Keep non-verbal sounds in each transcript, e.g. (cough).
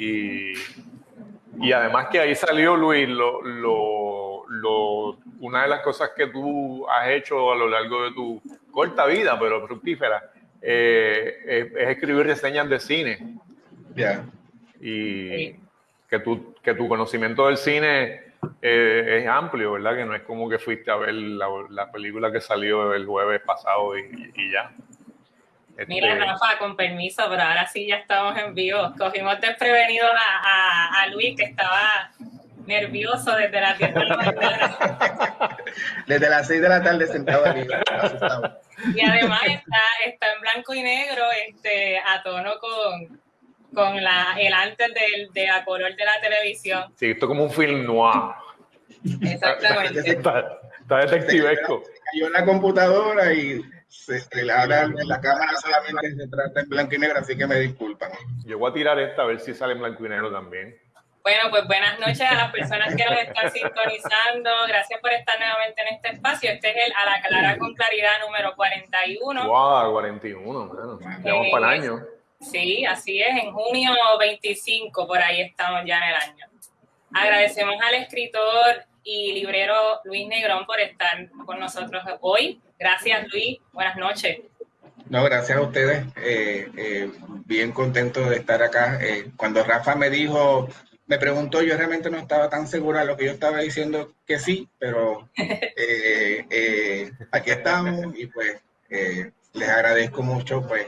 Y, y además que ahí salió Luis, lo, lo, lo, una de las cosas que tú has hecho a lo largo de tu corta vida, pero fructífera, eh, es, escribir reseñas de cine. Ya. Y que, tu, que tu conocimiento del cine eh, es amplio, ¿verdad? Que no es como que fuiste a ver la, la película que salió el jueves pasado y, y ya. Mira, este, Rafa, con permiso, pero ahora sí ya estamos en vivo. Cogimos desprevenido a, a, Luis, que estaba nervioso desde las 10 de la mañana. Desde las 6 de la tarde sentado aquí, Y además está, está en blanco y negro, este, a tono con, con la, el antes del, de la color de la televisión. Sí, esto es como un film noir. Exactamente. está, está detectivesco. Se cayó en la computadora y ahora la cámara solamente se trata en blanco y negro, así que me disculpan. Yo voy a tirar esta a ver si sale en blanco y negro también. Bueno, pues buenas noches a las personas que nos están sintonizando. Gracias por estar nuevamente en este espacio. Este es el A la Clara con Claridad número 41. ¡Wow! 41, bueno. Vamos para el año. Sí, así es. En junio 25, por ahí estamos ya en el año. Agradecemos al escritor y librero Luis Negrón por estar con nosotros hoy. Gracias, Luis. Buenas noches. No, gracias a ustedes. Eh, eh, bien contento de estar acá. Eh, cuando Rafa me dijo, me preguntó, yo realmente no estaba tan segura de lo que yo estaba diciendo que sí, pero (laughs) aquí estamos y pues les agradezco mucho pues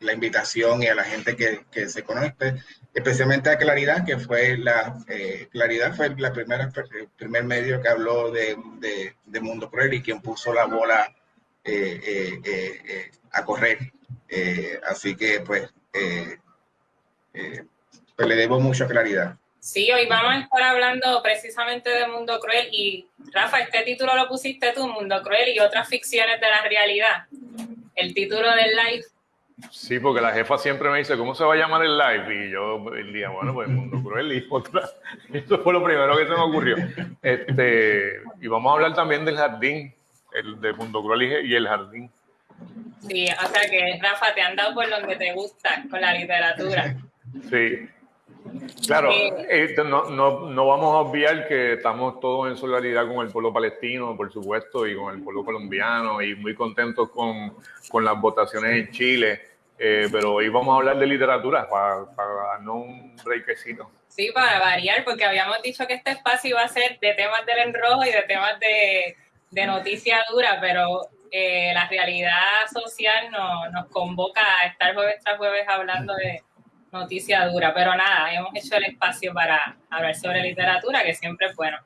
la invitación y a la gente que, que se conecte especialmente a Claridad, que fue la, eh, Claridad fue la primera, el primer medio que habló de, de, Mundo Cruel y quien puso la bola eh, eh, a correr. así que pues, pues, le debo mucha claridad. Sí, hoy vamos a estar hablando precisamente de Mundo Cruel y Rafa, este título lo pusiste tú, Mundo Cruel y otras ficciones de la realidad. El título del live Sí, porque la jefa siempre me dice, ¿cómo se va a llamar el live? Y yo el día, bueno, pues Mundo Cruel y otra. (laughs) Eso fue lo primero que se me ocurrió. Este, y vamos a hablar también del jardín, el de Mundo Cruel y el jardín. Sí, o sea que Rafa, te han dado por donde te gusta con la literatura. Sí. Claro, eh, no, no, no, vamos a obviar que estamos todos en solidaridad con el pueblo palestino, por supuesto, y con el pueblo colombiano, y muy contentos con, con las votaciones en Chile. Eh, pero hoy vamos a hablar de literatura para, darnos un breakcito. Sí, para variar, porque habíamos dicho que este espacio iba a ser de temas del enrojo y de temas de, de noticia dura, pero eh, la realidad social no, nos convoca a estar jueves tras jueves hablando de noticia dura. Pero nada, hemos hecho el espacio para hablar sobre literatura, que siempre es bueno.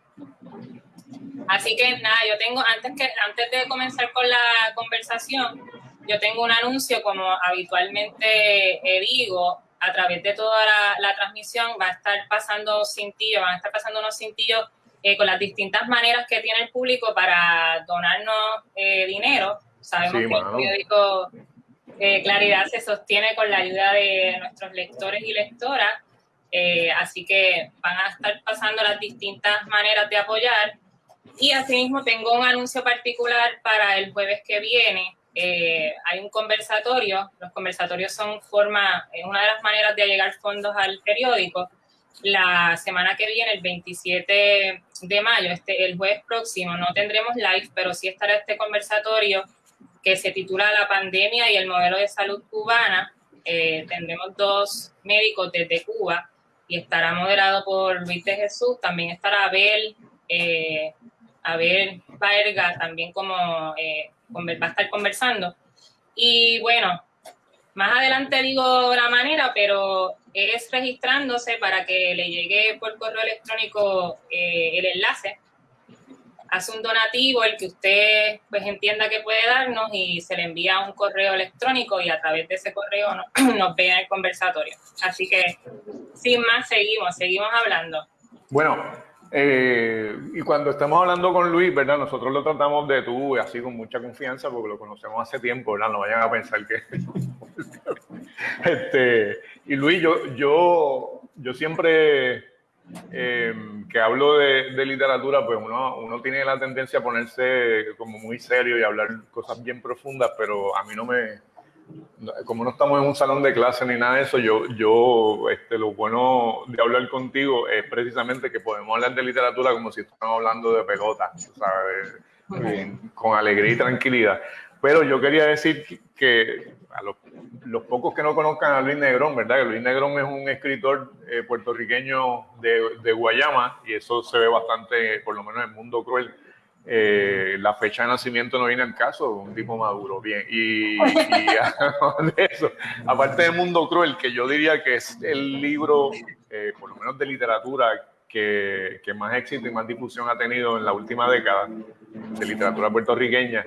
Así que nada, yo tengo, antes, que, antes de comenzar con la conversación, yo tengo un anuncio, como habitualmente eh, digo, a través de toda la, transmisión va a estar pasando cintillos, van a estar pasando unos cintillos eh, con las distintas maneras que tiene el público para donarnos eh, dinero. Sabemos que el periódico Claridad se sostiene con la ayuda de nuestros lectores y lectoras, así que van a estar pasando las distintas maneras de apoyar. Y asimismo tengo un anuncio particular para el jueves que viene, eh, hay un conversatorio, los conversatorios son forma, es una de las maneras de llegar fondos al periódico. La semana que viene, el 27 de mayo, este, el jueves próximo, no tendremos live, pero sí estará este conversatorio que se titula La pandemia y el modelo de salud cubana. Eh, tendremos dos médicos desde Cuba y estará moderado por Luis de Jesús. También estará Abel, eh, Abel Varga, también como eh, va a estar conversando. Y bueno, más adelante digo la manera, pero es registrándose para que le llegue por correo electrónico eh, el enlace. Hace un donativo, el que usted pues entienda que puede darnos y se le envía un correo electrónico y a través de ese correo (clears throat) nos ve en el conversatorio. Así que sin más, seguimos, seguimos hablando. Bueno, eh, y cuando estamos hablando con Luis, ¿verdad? Nosotros lo tratamos de tú, así con mucha confianza, porque lo conocemos hace tiempo, ¿verdad? No vayan a pensar que... (laughs) este, y Luis, yo, yo, yo siempre em, que hablo de, de, literatura, pues uno, uno tiene la tendencia a ponerse como muy serio y hablar cosas bien profundas, pero a mí no me, como no estamos en un salón de clase ni nada de eso, yo, yo este, lo bueno de hablar contigo es precisamente que podemos hablar de literatura como si estuviéramos hablando de pelota, ¿sabes? con alegría y tranquilidad. Pero yo quería decir que a los, pocos que no conozcan a Luis Negrón, ¿verdad? Que Luis Negrón es un escritor eh, puertorriqueño de, de, Guayama y eso se ve bastante, por lo menos en Mundo Cruel. Eh, la fecha de nacimiento no viene al caso, un tipo maduro, bien. Y, (laughs) de eso, aparte de Mundo Cruel, que yo diría que es el libro, eh, por lo menos de literatura, que, que, más éxito y más difusión ha tenido en la última década de literatura puertorriqueña.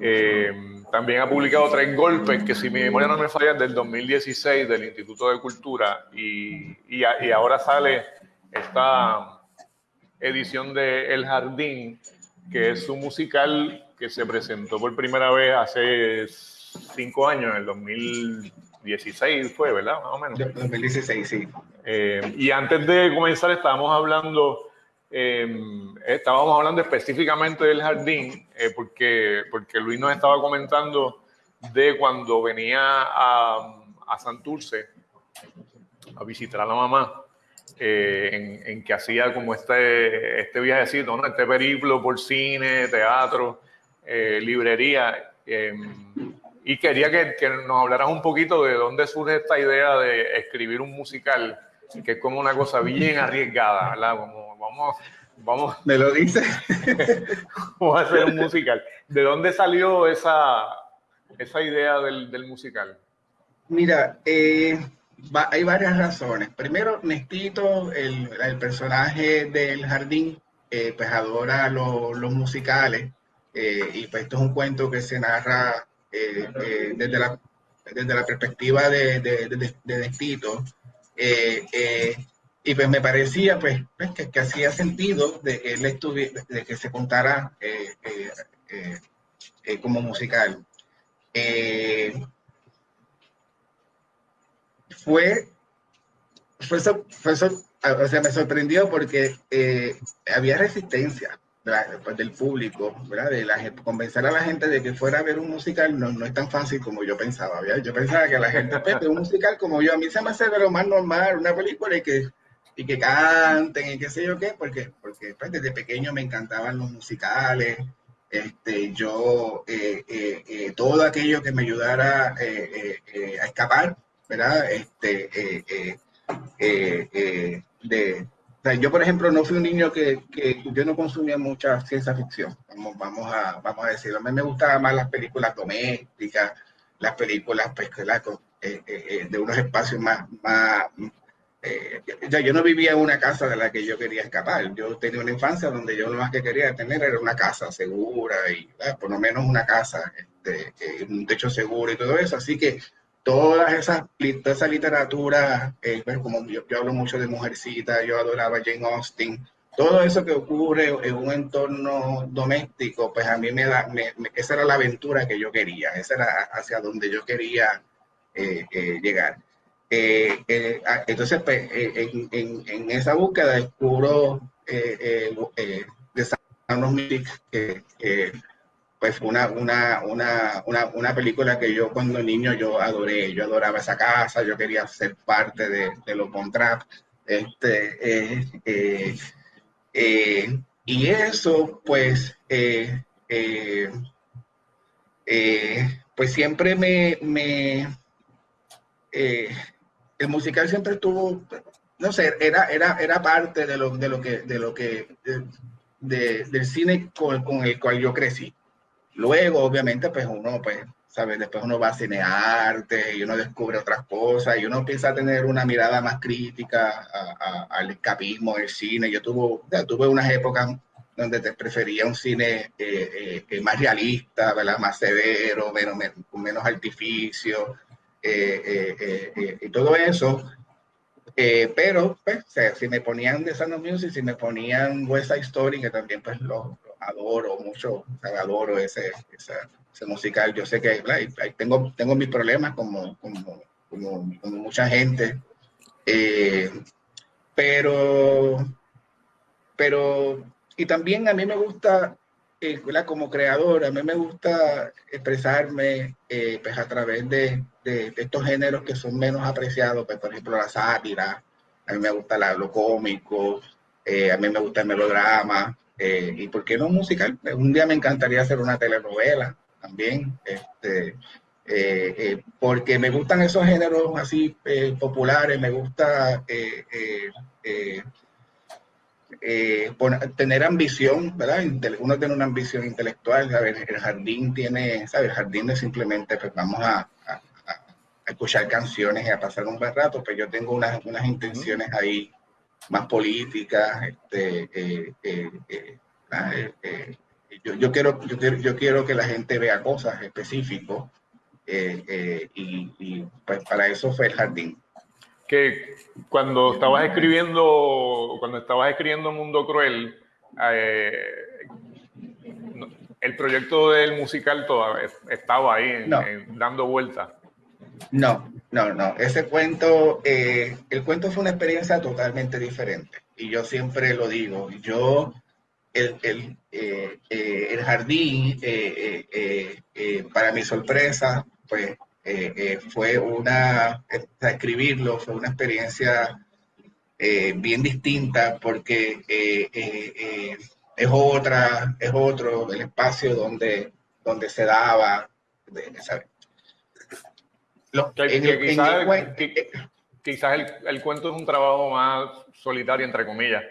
Eh, también ha publicado Tres Golpes, que si mi memoria no me falla, del 2016 del Instituto de Cultura, y, y, y ahora sale esta edición de El Jardín, que es un musical que se presentó por primera vez hace cinco años, en el 2016 fue, ¿verdad? Más o menos. 2016, sí. Eh, y antes de comenzar estábamos hablando, em, estábamos hablando específicamente del jardín, eh, porque, porque Luis nos estaba comentando de cuando venía a, a Santurce a visitar a la mamá. Eh, en, que hacía como este, este viajecito, ¿no? este periplo por cine, teatro, librería. Em, y quería que, que, nos hablaras un poquito de dónde surge esta idea de escribir un musical, que es como una cosa bien arriesgada, ¿verdad? Como vamos, vamos. ¿Me lo dice? (laughs) vamos a hacer un musical. ¿De dónde salió esa, esa idea del, del musical? Mira, eh, hay varias razones. Primero, Nestito, el, el personaje del jardín, eh, pues adora los musicales. Eh, y pues esto es un cuento que se narra eh, eh, desde, la, desde la perspectiva de, de, de, eh, y pues me parecía pues, pues que, que, hacía sentido de que él estuviera, de que se contara como musical. Fue, fue, fue, o sea, me sorprendió porque había resistencia pues, del público, ¿verdad? De la, convencer a la gente de que fuera a ver un musical no, no es tan fácil como yo pensaba. ¿verdad? Yo pensaba que la gente ve un musical como yo, a mí se me hace de lo más normal, una película y que, y que canten y qué sé yo qué, porque, porque pues, desde pequeño me encantaban los musicales. Este, yo, eh, eh, eh, todo aquello que me ayudara a escapar, ¿verdad? Este, de, yo, por ejemplo, no fui un niño que, que, yo no consumía mucha ciencia ficción, vamos, vamos, a, vamos a decirlo. A mí me gustaban más las películas domésticas, las películas pues, eh, eh, eh, de unos espacios más... más eh, yo no vivía en una casa de la que yo quería escapar. Yo tenía una infancia donde yo lo más que quería tener era una casa segura y por lo menos una casa, este, un techo seguro y todo eso. Así que todas esas, toda esa literatura, eh, pues, como yo, hablo mucho de Mujercita, yo adoraba Jane Austen, todo eso que ocurre en un entorno doméstico, pues a mí me da, esa era la aventura que yo quería, esa era hacia donde yo quería eh, eh, llegar. Ah, entonces, pues, en, en, esa búsqueda descubro de of Music, que pues una, una, una, una, película que yo cuando niño yo adoré, yo adoraba esa casa, yo quería ser parte de, de los Trap, este, eh, eh, eh, y eso, pues, pues siempre me, me el musical siempre estuvo, no sé, era, era, era parte de lo, de lo que, de lo que, de, del cine con, con el cual yo crecí. Luego, obviamente, pues uno, pues, ¿sabes? Después uno va a cinearte y uno descubre otras cosas y uno empieza a tener una mirada más crítica al escapismo del cine. Yo tuve, tuve unas épocas donde te prefería un cine eh, eh, eh, más realista, ¿verdad? Más severo, menos, menos artificio y todo eso. Pero, pues, si me ponían The Sound of Music, si me ponían West Side Story, que también, pues, lo, adoro mucho, adoro ese, ese, musical. Yo sé que tengo, tengo mis problemas como, como, como, mucha gente, eh, pero, pero, y también a mí me gusta eh, como creador, a mí me gusta expresarme eh, pues a través de, de, estos géneros que son menos apreciados, pues, por ejemplo la sátira, a mí me gusta lo cómico, a mí me gusta el melodrama, y por qué no musical. Un día me encantaría hacer una telenovela también, este, porque me gustan esos géneros así populares, me gusta eh, tener ambición, ¿verdad? Uno tiene una ambición intelectual, ¿sabes? El jardín tiene, ¿sabes? El jardín es simplemente, pues vamos a, escuchar canciones y a pasar un buen rato, pero pues yo tengo unas, unas intenciones ahí más políticas, este, eh, eh, ah, yo, yo, quiero, yo, quiero, yo quiero que la gente vea cosas específicas y, y pues para eso fue el jardín que cuando estabas escribiendo, cuando estabas escribiendo Mundo Cruel, eh, el proyecto del musical todavía estaba ahí dando vueltas. No, no, no. Ese cuento, eh, el cuento fue una experiencia totalmente diferente. Y yo siempre lo digo. Yo, el, el, eh, el jardín, para mi sorpresa, pues eh, eh, fue una, escribirlo fue una experiencia eh, bien distinta porque es otra, es otro el espacio donde, donde se daba, quizás, el, cuento es un trabajo más solitario, entre comillas.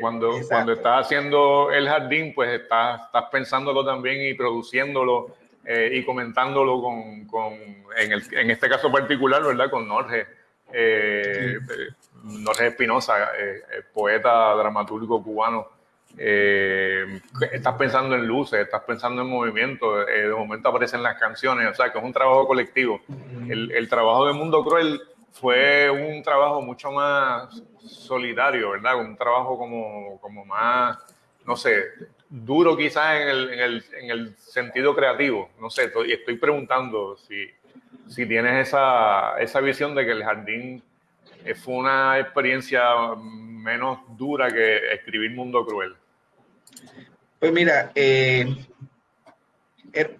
cuando, cuando estás haciendo el jardín, pues estás, estás pensándolo también y produciéndolo eh, y comentándolo con, con en, el, en, este caso particular, ¿verdad? Con Norge, eh, Norge Espinosa, eh, poeta, dramaturgo cubano. estás pensando en luces, estás pensando en movimiento, de momento aparecen las canciones, o sea que es un trabajo colectivo. El, el trabajo de Mundo Cruel fue un trabajo mucho más solidario, ¿verdad? Un trabajo como, como más, no sé, duro quizás en el, en, el, en el, sentido creativo. No sé, estoy, estoy preguntando si, si tienes esa, esa, visión de que el jardín eh, fue una experiencia menos dura que escribir Mundo Cruel. Pues mira, eh, er,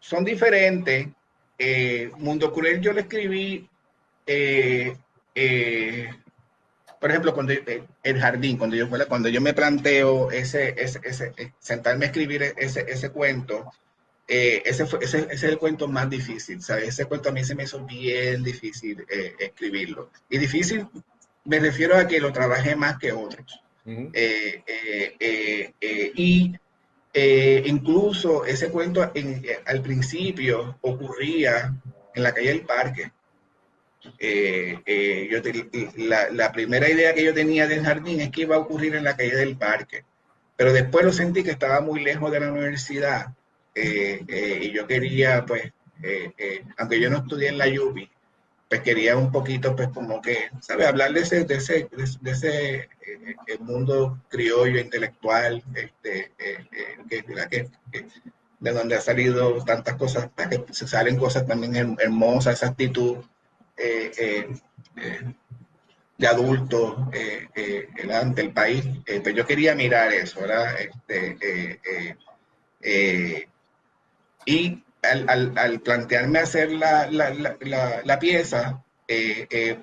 son diferentes. Eh, Mundo Cruel yo lo escribí por ejemplo, cuando eh, el jardín, cuando yo, cuando yo me planteo ese, ese, ese eh, sentarme a escribir ese, ese cuento, eh, ese, fue, ese, ese, es el cuento más difícil, ¿sabes? Ese cuento a mí se me hizo bien difícil escribirlo. Y difícil me refiero a que lo trabajé más que otros. y incluso ese cuento al principio ocurría en la calle del parque. Eh, eh, yo la, primera idea que yo tenía del jardín es que iba a ocurrir en la calle del parque, pero después lo sentí que estaba muy lejos de la universidad eh, y yo quería, pues, aunque yo no estudié en la UBI, pues quería un poquito, pues, como que, ¿sabes? Hablar de ese, de ese, de, ese mundo criollo, intelectual, este, que, de donde ha salido tantas cosas, que se salen cosas también hermosas, esa actitud eh, eh, eh, de adultos ante el país. pues yo quería mirar eso, ¿verdad? Este, y al, plantearme hacer la, la, la, pieza,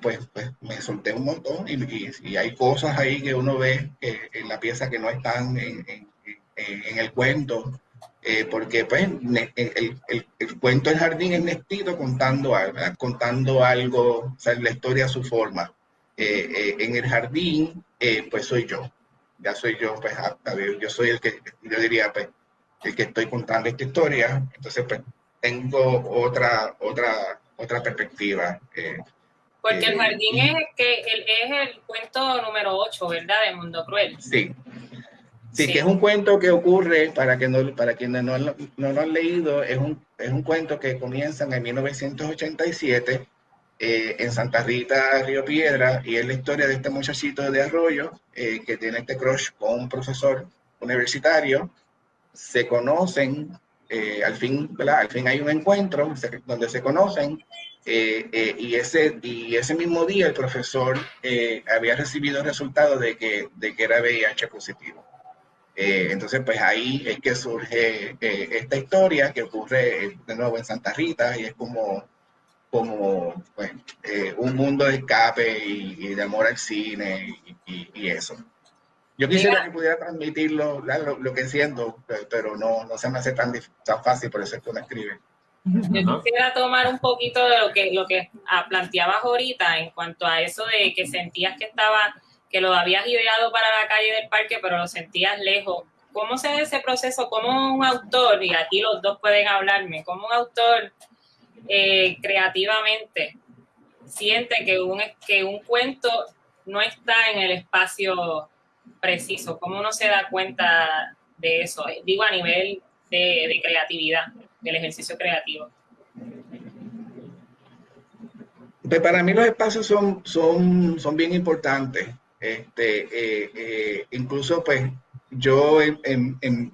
pues, pues, me solté un montón y, y, hay cosas ahí que uno ve en la pieza que no están en, en el cuento eh, porque pues, el, el, el, cuento del jardín es Nestito contando algo, contando algo, o sea, la historia a su forma. Eh, eh, en el jardín, pues soy yo, ya soy yo, pues yo soy el que, yo diría, pues, el que estoy contando esta historia, entonces pues tengo otra, otra, otra perspectiva. porque el jardín es, que es el cuento número 8, ¿verdad? De Mundo Cruel. Sí, Sí, que es un cuento que ocurre, para, que no, para quienes no, no, lo han leído, es un, es un cuento que comienza en 1987 eh, en Santa Rita, Río Piedra, y es la historia de este muchachito de Arroyo eh, que tiene este crush con un profesor universitario. Se conocen, eh, al, fin, al fin hay un encuentro donde se conocen, y, ese, y ese mismo día el profesor había recibido el resultado de que, de que era VIH positivo. Entonces, pues ahí es que surge esta historia que ocurre de nuevo en Santa Rita y es como, como pues, un mundo de escape y, de amor al cine y eso. Yo quisiera que pudiera transmitirlo, lo, que siento, pero no, no se me hace tan, tan fácil, por eso es que me escribe. Yo quisiera tomar un poquito de lo que, lo que ah, planteabas ahorita en cuanto a eso de que sentías que estaba, que lo habías ideado para la calle del parque, pero lo sentías lejos. ¿Cómo se ve ese proceso? ¿Cómo un autor, y aquí los dos pueden hablarme, cómo un autor eh, creativamente siente que un, que un cuento no está en el espacio preciso? ¿Cómo uno se da cuenta de eso? Digo, a nivel de, creatividad, del ejercicio creativo. Pues para mí los espacios son, son, son bien importantes. Este, eh, eh, incluso pues yo en, en,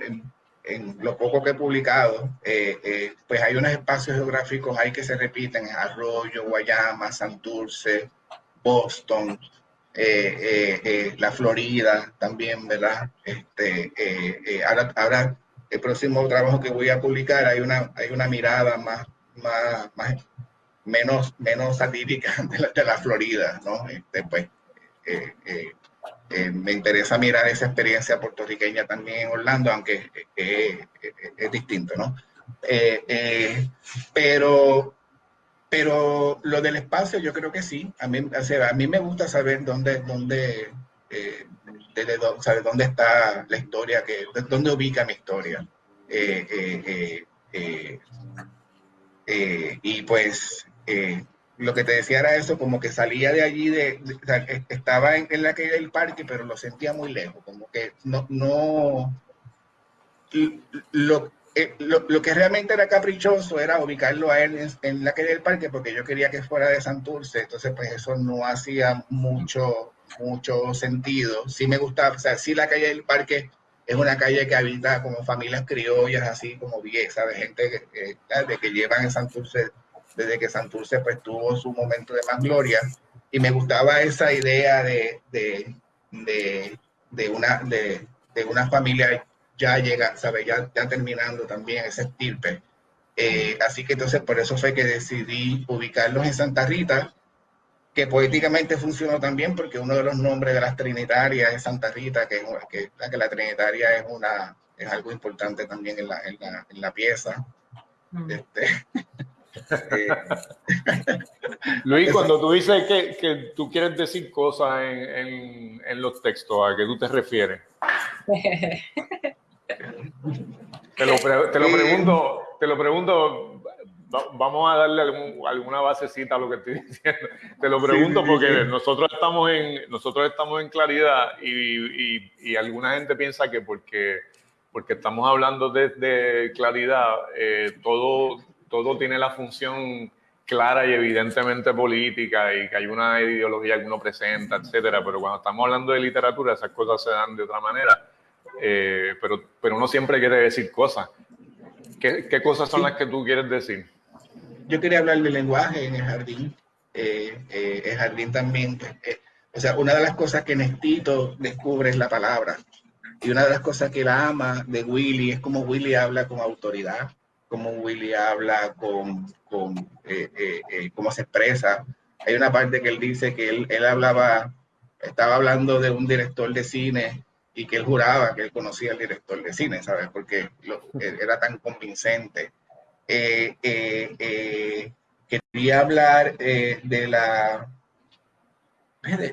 en, lo poco que he publicado, eh, pues hay unos espacios geográficos ahí que se repiten, Arroyo, Guayama, Santurce, Boston, eh, eh, eh, la Florida también, ¿verdad? Este, ahora, ahora, el próximo trabajo que voy a publicar hay una, hay una mirada más, más, más menos, menos satírica (laughs) de la, Florida, ¿no? Este, pues, me interesa mirar esa experiencia puertorriqueña también en Orlando, aunque es distinto, ¿no? pero pero lo del espacio yo creo que sí. A mí, a mí me gusta saber dónde, dónde, eh, dónde, dónde está la historia, que, dónde ubica mi historia. Eh, eh, y pues lo que te decía era eso, como que salía de allí, de, estaba en, en, la calle del parque, pero lo sentía muy lejos, como que no, no, lo, eh, lo, que realmente era caprichoso era ubicarlo a él en, la calle del parque porque yo quería que fuera de Santurce, entonces pues eso no hacía mucho, mucho sentido. Sí me gustaba, o sea, sí la calle del parque es una calle que habita como familias criollas, así como bien, ¿sabes? Gente que, de que llevan en Santurce, desde que Santurce pues tuvo su momento de más gloria, y me gustaba esa idea de, de, de, de una, de, de una familia ya llega, ¿sabe? Ya, ya terminando también ese estirpe. Eh, así que entonces por eso fue que decidí ubicarlos en Santa Rita, que poéticamente funcionó también porque uno de los nombres de las trinitarias es Santa Rita, que, que, que la trinitaria es, una, es algo importante también en la, en la, en la pieza. Mm. Este, (laughs) eh, (laughs) Luis, cuando tú dices que, que, tú quieres decir cosas en, en, en los textos, ¿a qué tú te refieres? Te lo, te lo pregunto, te lo pregunto, vamos a darle alguna basecita a lo que estoy (laughs) diciendo. Te lo pregunto porque nosotros estamos en nosotros estamos en claridad y, y, y, alguna gente piensa que porque porque estamos hablando de, de claridad eh, todo todo tiene la función clara y evidentemente política y que hay una ideología que uno presenta, etcétera. Pero cuando estamos hablando de literatura esas cosas se dan de otra manera. Eh, pero, pero uno siempre quiere decir cosas. ¿Qué, qué cosas son las que tú quieres decir? Yo quería hablar del lenguaje en el jardín. Eh, eh, el jardín también, o sea, una de las cosas que Nestito descubre es la palabra. Y una de las cosas que la ama de Willy es como Willy habla con autoridad, como Willy habla con, con cómo se expresa. Hay una parte que él dice que él, él hablaba, estaba hablando de un director de cine y que él juraba que él conocía al director de cine, ¿sabes? Porque eh, era tan convincente. Eh, eh, quería hablar de la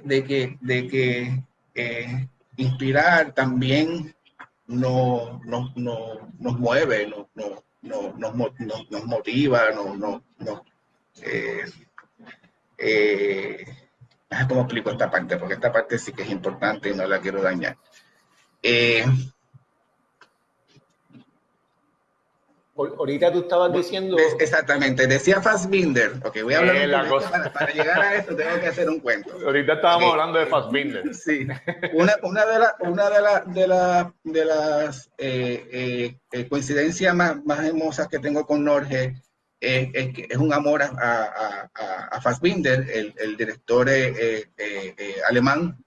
de, que, de que inspirar también no, no, no, nos mueve, no, no, no, nos, nos, motiva, no, no, no ¿Cómo explico esta parte? Porque esta parte sí que es importante y no la quiero dañar. Eh, Ahorita tú estabas diciendo... Exactamente, decía Fassbinder. Ok, voy a hablar eh, la cosa. Para, llegar a esto tengo que hacer un cuento. Ahorita estábamos hablando de Fassbinder. (laughs) Sí. Una, una de, la, una de, la, de, la, de las eh, eh, coincidencias más, más hermosas que tengo con Norge es, es, es un amor a, a, a, a Fassbinder, el, el director alemán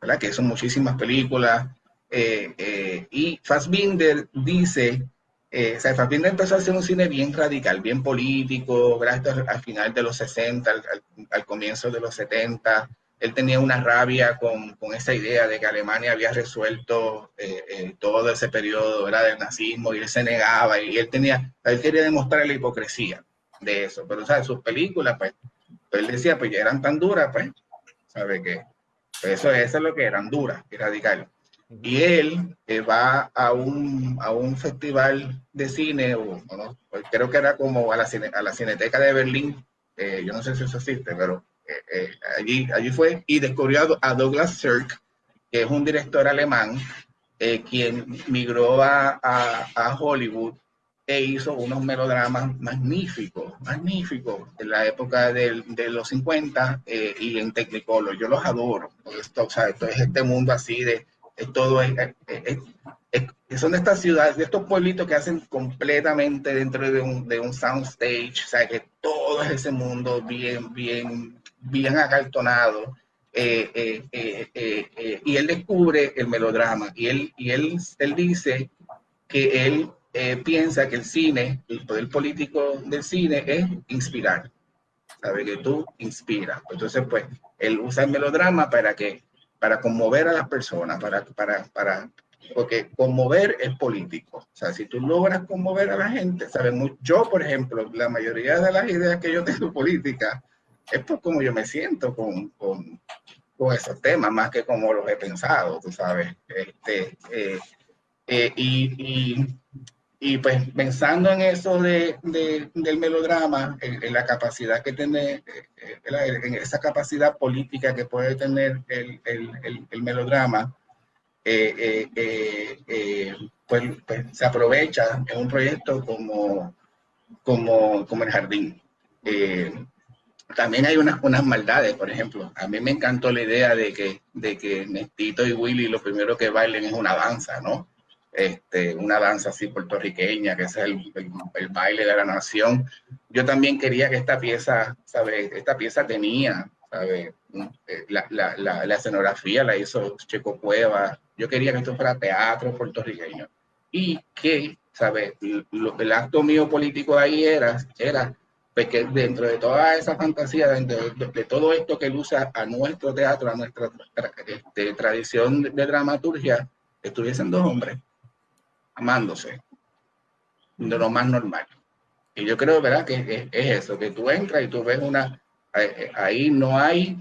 ¿verdad? Que son muchísimas películas. Y Fassbinder dice eh, Fassbinder empezó a hacer un cine bien radical, bien político, gracias al final de los 60, al, comienzo de los 70. Él tenía una rabia con, con, esa idea de que Alemania había resuelto eh, eh, todo ese periodo ¿verdad? del nazismo y él se negaba y él tenía, él quería demostrar la hipocresía de eso, pero ¿sabes? sus películas, pues, pues, él decía, pues ya eran tan duras, pues, ¿sabe qué? Pues eso, eso es lo que eran duras y radicales. Y él eh, va a un, a un festival de cine, o, pues creo que era como a la, a la Cineteca de Berlín, eh, yo no sé si eso existe, pero eh, allí, allí fue y descubrió a Douglas Sirk, que es un director alemán, quien migró a, a, a, Hollywood e hizo unos melodramas magníficos, magníficos, en la época de los 50 y en Technicolor. Yo los adoro. Esto, o sea, esto es este mundo así de todo es, son de estas ciudades, de estos pueblitos que hacen completamente dentro de un, de un soundstage, o sea, que todo es ese mundo bien, bien, bien acartonado. Eh, eh, eh, y él descubre el melodrama y él, y él, él dice que él piensa que el cine, el poder político del cine es inspirar, sabe que tú inspiras. Entonces, pues, él usa el melodrama para que para conmover a las personas, para, para, para, porque conmover es político. O sea, si tú logras conmover a la gente, ¿sabes? Yo, por ejemplo, la mayoría de las ideas que yo tengo (laughs) política es por cómo yo me siento con, con, con esos temas, más que como los he pensado, tú sabes. Este, eh, eh, y, y, pues pensando en eso de, de del melodrama, en, la capacidad que tiene, eh, en esa capacidad política que puede tener el, el, el melodrama, eh, eh, pues, pues, se aprovecha en un proyecto como, como, como el jardín. también hay unas, unas maldades, por ejemplo. A mí me encantó la idea de que, de que Nestito y Willy lo primero que bailen es una danza, ¿no? Este, una danza así puertorriqueña, que es el, el, baile de la nación. Yo también quería que esta pieza, ¿sabes? Esta pieza tenía, ¿sabes? Eh, la, la, la, escenografía la hizo Checo Cueva. Yo quería que esto fuera teatro puertorriqueño. Y que, ¿sabes? el acto mío político ahí era, era pues que dentro de toda esa fantasía, dentro de, todo esto que usa a nuestro teatro, a nuestra este, tradición de dramaturgia, estuviesen dos hombres amándose, de lo más normal. Y yo creo, ¿verdad? Que es, eso, que tú entras y tú ves una, eh, ahí no hay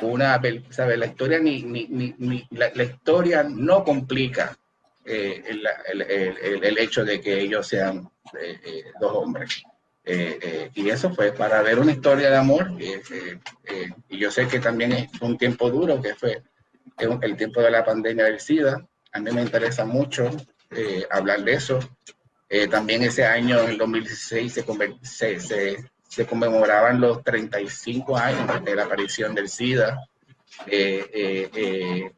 una, ¿sabes? La historia ni, ni, ni, la, historia no complica eh, el, el, el, hecho de que ellos sean eh, dos hombres. y eso fue para ver una historia de amor. y yo sé que también es un tiempo duro, que fue el tiempo de la pandemia del SIDA. A mí me interesa mucho eh, hablar de eso. Eh, también ese año, en el 2016, se, se, se, conmemoraban los 35 años de la aparición del SIDA. Eh,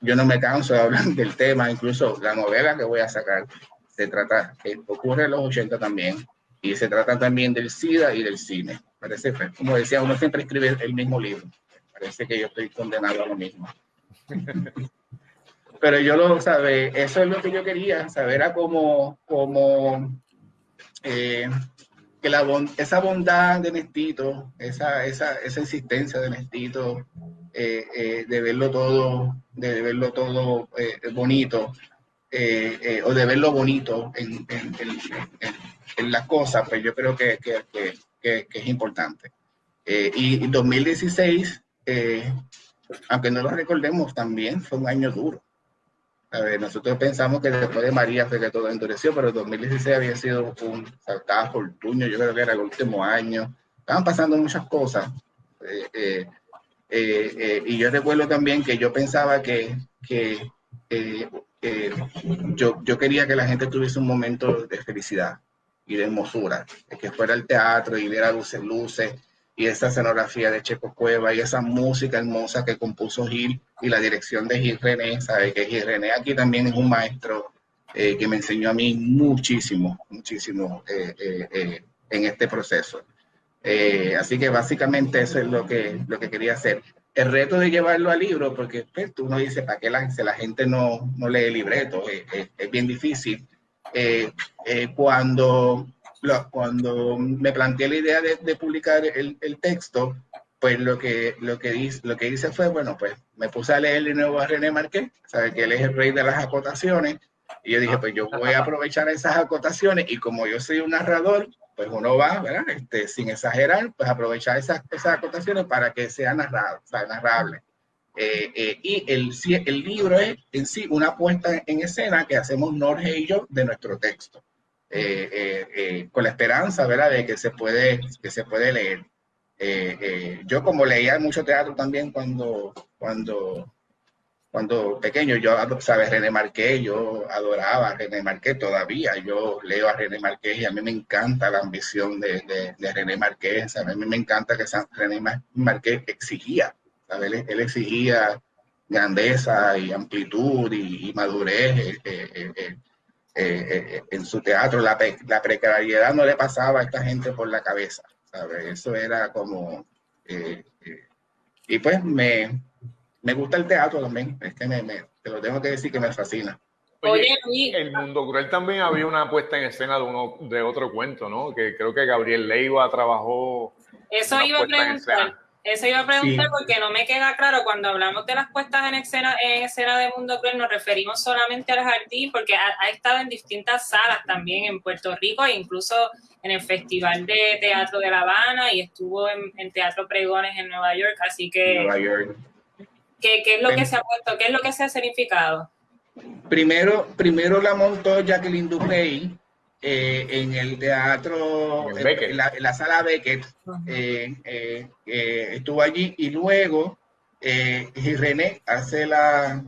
yo no me canso de hablar del tema, incluso la novela que voy a sacar se trata, ocurre en los 80 también, y se trata también del SIDA y del cine. Parece, como decía, uno siempre escribe el mismo libro. Parece que yo estoy condenado a lo mismo. (laughs) pero yo lo sabe, eso es lo que yo quería, saber a cómo, cómo eh, que la esa bondad de Nestito, esa, esa, esa existencia de Nestito, eh, eh, de verlo todo, de verlo todo bonito, o de verlo bonito en, en, en, en las cosas, pues yo creo que, que, que, que es importante. y en 2016, aunque no lo recordemos, también fue un año duro a ver, nosotros pensamos que después de María fue que todo endureció, pero 2016 había sido un saltado fortuño, yo creo que era el último año. Estaban pasando muchas cosas. Eh, eh, eh, y yo recuerdo también que yo pensaba que, que yo, yo quería que la gente tuviese un momento de felicidad y de hermosura, que fuera el teatro y viera luces, luces, y esa escenografía de Checo Cueva y esa música hermosa que compuso Gil y la dirección de Gil René, sabe que Gil René aquí también es un maestro eh, que me enseñó a mí muchísimo, muchísimo eh, eh, en este proceso. así que básicamente eso es lo que, lo que quería hacer. el reto de llevarlo al libro, porque pues, tú no dices, ¿para qué la, la gente no, no lee libreto? Es, bien difícil. Eh, eh, cuando, me planteé la idea de, publicar el, el, texto, pues lo que, lo, que hice, lo que hice fue, bueno, pues me puse a leer de nuevo a René Marqués, sabe que él es el rey de las acotaciones, y yo dije, pues yo voy a aprovechar esas acotaciones y como yo soy un narrador, pues uno va, ¿verdad? Este, sin exagerar, pues aprovechar esas, esas acotaciones para que sea narrado, sea narrable. Eh, eh, y el, el libro es en sí una puesta en escena que hacemos Norge y yo de nuestro texto, con la esperanza, ¿verdad?, de que se puede, que se puede leer. yo como leía mucho teatro también cuando, cuando cuando pequeño, yo, sabes, René Marqués, yo adoraba a René Marqués todavía, yo leo a René Marqués y a mí me encanta la ambición de, de, René Marqués, a mí me encanta que René Marqués exigía, ¿sabes? Él, exigía grandeza y amplitud y, madurez eh, eh, eh, en su teatro, la, la, precariedad no le pasaba a esta gente por la cabeza, ¿sabes? Eso era como... y pues me, me gusta el teatro también, es que me, te lo tengo que decir que me fascina. Oye, el Mundo Cruel también había una puesta en escena de uno de otro cuento, ¿no? Que creo que Gabriel Leiva trabajó. Eso iba a preguntar. Eso iba a preguntar porque no me queda claro cuando hablamos de las puestas en escena, en escena de Mundo Cruel, nos referimos solamente al jardín porque ha, estado en distintas salas también en Puerto Rico e incluso en el Festival de Teatro de La Habana y estuvo en, en Teatro Pregones en Nueva York, así que Nueva York. ¿Qué, es lo que se ha puesto? ¿Qué es lo que se ha significado? Primero, primero la montó Jacqueline Duprey eh, en el teatro, en, la, sala Beckett. Eh, eh, estuvo allí y luego René hace la,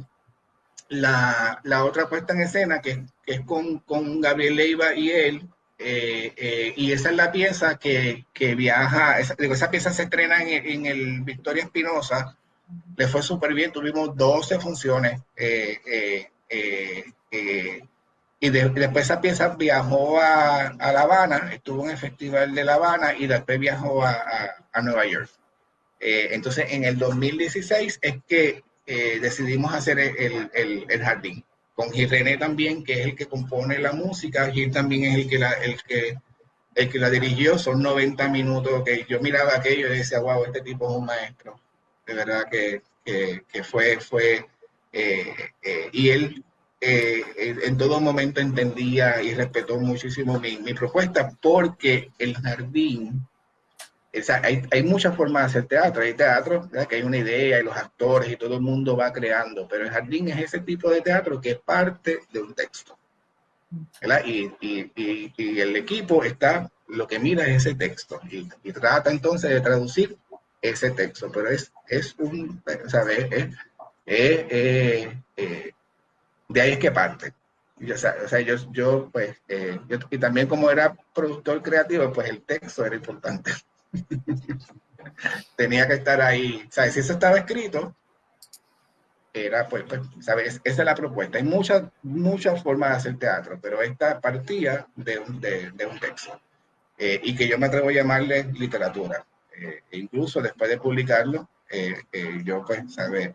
la, otra puesta en escena que, es con, Gabriel Leiva y él. y esa es la pieza que, viaja, esa, esa, pieza se estrena en, en el Victoria Espinosa le fue súper bien, tuvimos 12 funciones. Eh, eh, eh, y después esa pieza viajó a, La Habana, estuvo en el Festival de La Habana y después viajó a, Nueva York. entonces, en el 2016 es que decidimos hacer el, jardín. Con Gil René también, que es el que compone la música, Gil también es el que la, el que, el que la dirigió, son 90 minutos que yo miraba aquello y decía, wow, este tipo es un maestro de verdad que, que, fue, fue eh, eh, y él eh, en todo momento entendía y respetó muchísimo mi, mi propuesta porque el jardín, hay, hay, muchas formas de hacer teatro, hay teatro que hay una idea y los actores y todo el mundo va creando, pero el jardín es ese tipo de teatro que es parte de un texto. Y, y, y, y, el equipo está, lo que mira es ese texto y, trata entonces de traducir ese texto, pero es, es un, ¿sabes? Es, eh, de ahí es que parte. o sea, yo, yo pues, eh, yo, y también como era productor creativo, pues el texto era importante. (laughs) Tenía que estar ahí, ¿sabes? Si eso estaba escrito, era, pues, pues, ¿sabes? Esa es la propuesta. Hay muchas, muchas formas de hacer teatro, pero esta partía de un, de, un texto. Eh, y que yo me atrevo a llamarle literatura. Eh, e incluso después de publicarlo, yo pues, ¿sabe?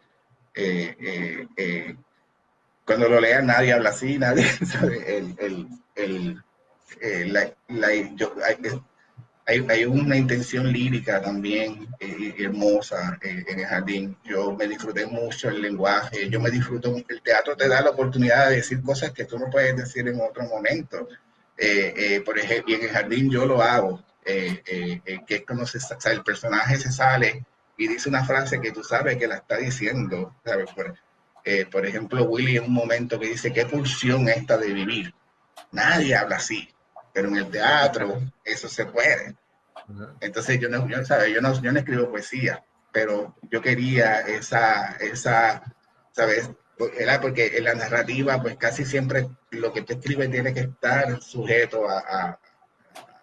Cuando lo lea nadie habla así, nadie (laughs) sabe, el, el, el, la, hay, hay, una intención lírica también hermosa en el jardín. Yo me disfruté mucho el lenguaje, yo me disfruto, el teatro te da la oportunidad de decir cosas que tú no puedes decir en otro momento. por ejemplo, en el jardín yo lo hago. Eh, eh, eh, que es como se, el personaje se sale y dice una frase que tú sabes que la está diciendo. Por, por, ejemplo, Willy en un momento que dice, ¿qué pulsión esta de vivir? Nadie habla así, pero en el teatro eso se puede. Entonces yo no, yo. Yo, no, yo no escribo poesía, pero yo quería esa, esa ¿sabes? Porque en la narrativa, pues casi siempre lo que te escribe tiene que estar sujeto a,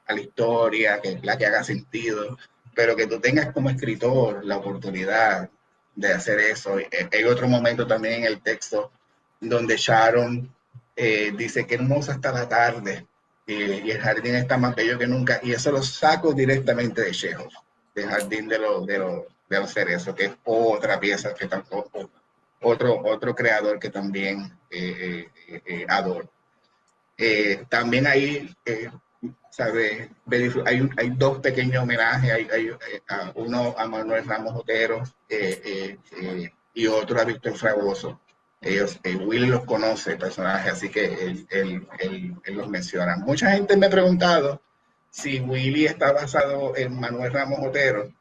la historia, que la que haga sentido, pero que tú tengas como escritor la oportunidad de hacer eso. Eh, hay otro momento también en el texto donde Sharon eh, dice que hermosa está la tarde y, el jardín está más bello que nunca, y eso lo saco directamente de Chekhov, del jardín de, los de, de hacer eso, que es otra pieza que tampoco, otro, otro creador que también eh, eh, adoro. también ahí, ¿sabe? Hay, hay dos pequeños homenajes, hay, hay uno a Manuel Ramos Otero y otro a Víctor Fragoso ellos, eh, Willy los conoce, personaje, así que él, él, él, los menciona. Mucha gente me ha preguntado si Willy está basado en Manuel Ramos Otero.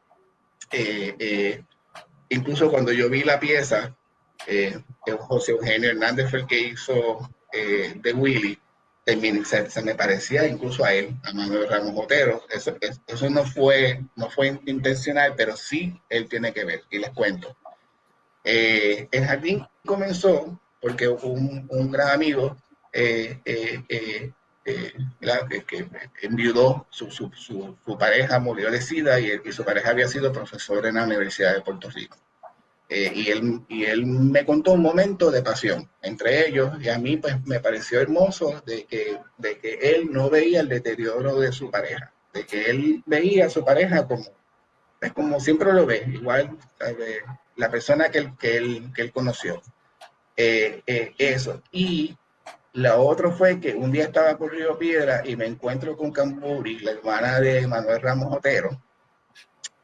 Eh, eh, incluso cuando yo vi la pieza, José Eugenio Hernández fue el que hizo de Willy, se, me parecía incluso a él, a Manuel Ramos Otero. Eso, eso no, fue, no fue intencional, pero sí él tiene que ver, y les cuento. Eh, el jardín comenzó porque un, un gran amigo eh, eh, que enviudó, su, su, su, pareja murió de SIDA y, y, su pareja había sido profesor en la Universidad de Puerto Rico. Y, él, y él me contó un momento de pasión entre ellos y a mí pues me pareció hermoso de que, de que él no veía el deterioro de su pareja, de que él veía a su pareja como, es como siempre lo ve, igual la persona que él, que él, que él conoció. Eh, eh, eso. Y la otra fue que un día estaba por Río Piedra y me encuentro con Camburi, la hermana de Manuel Ramos Otero,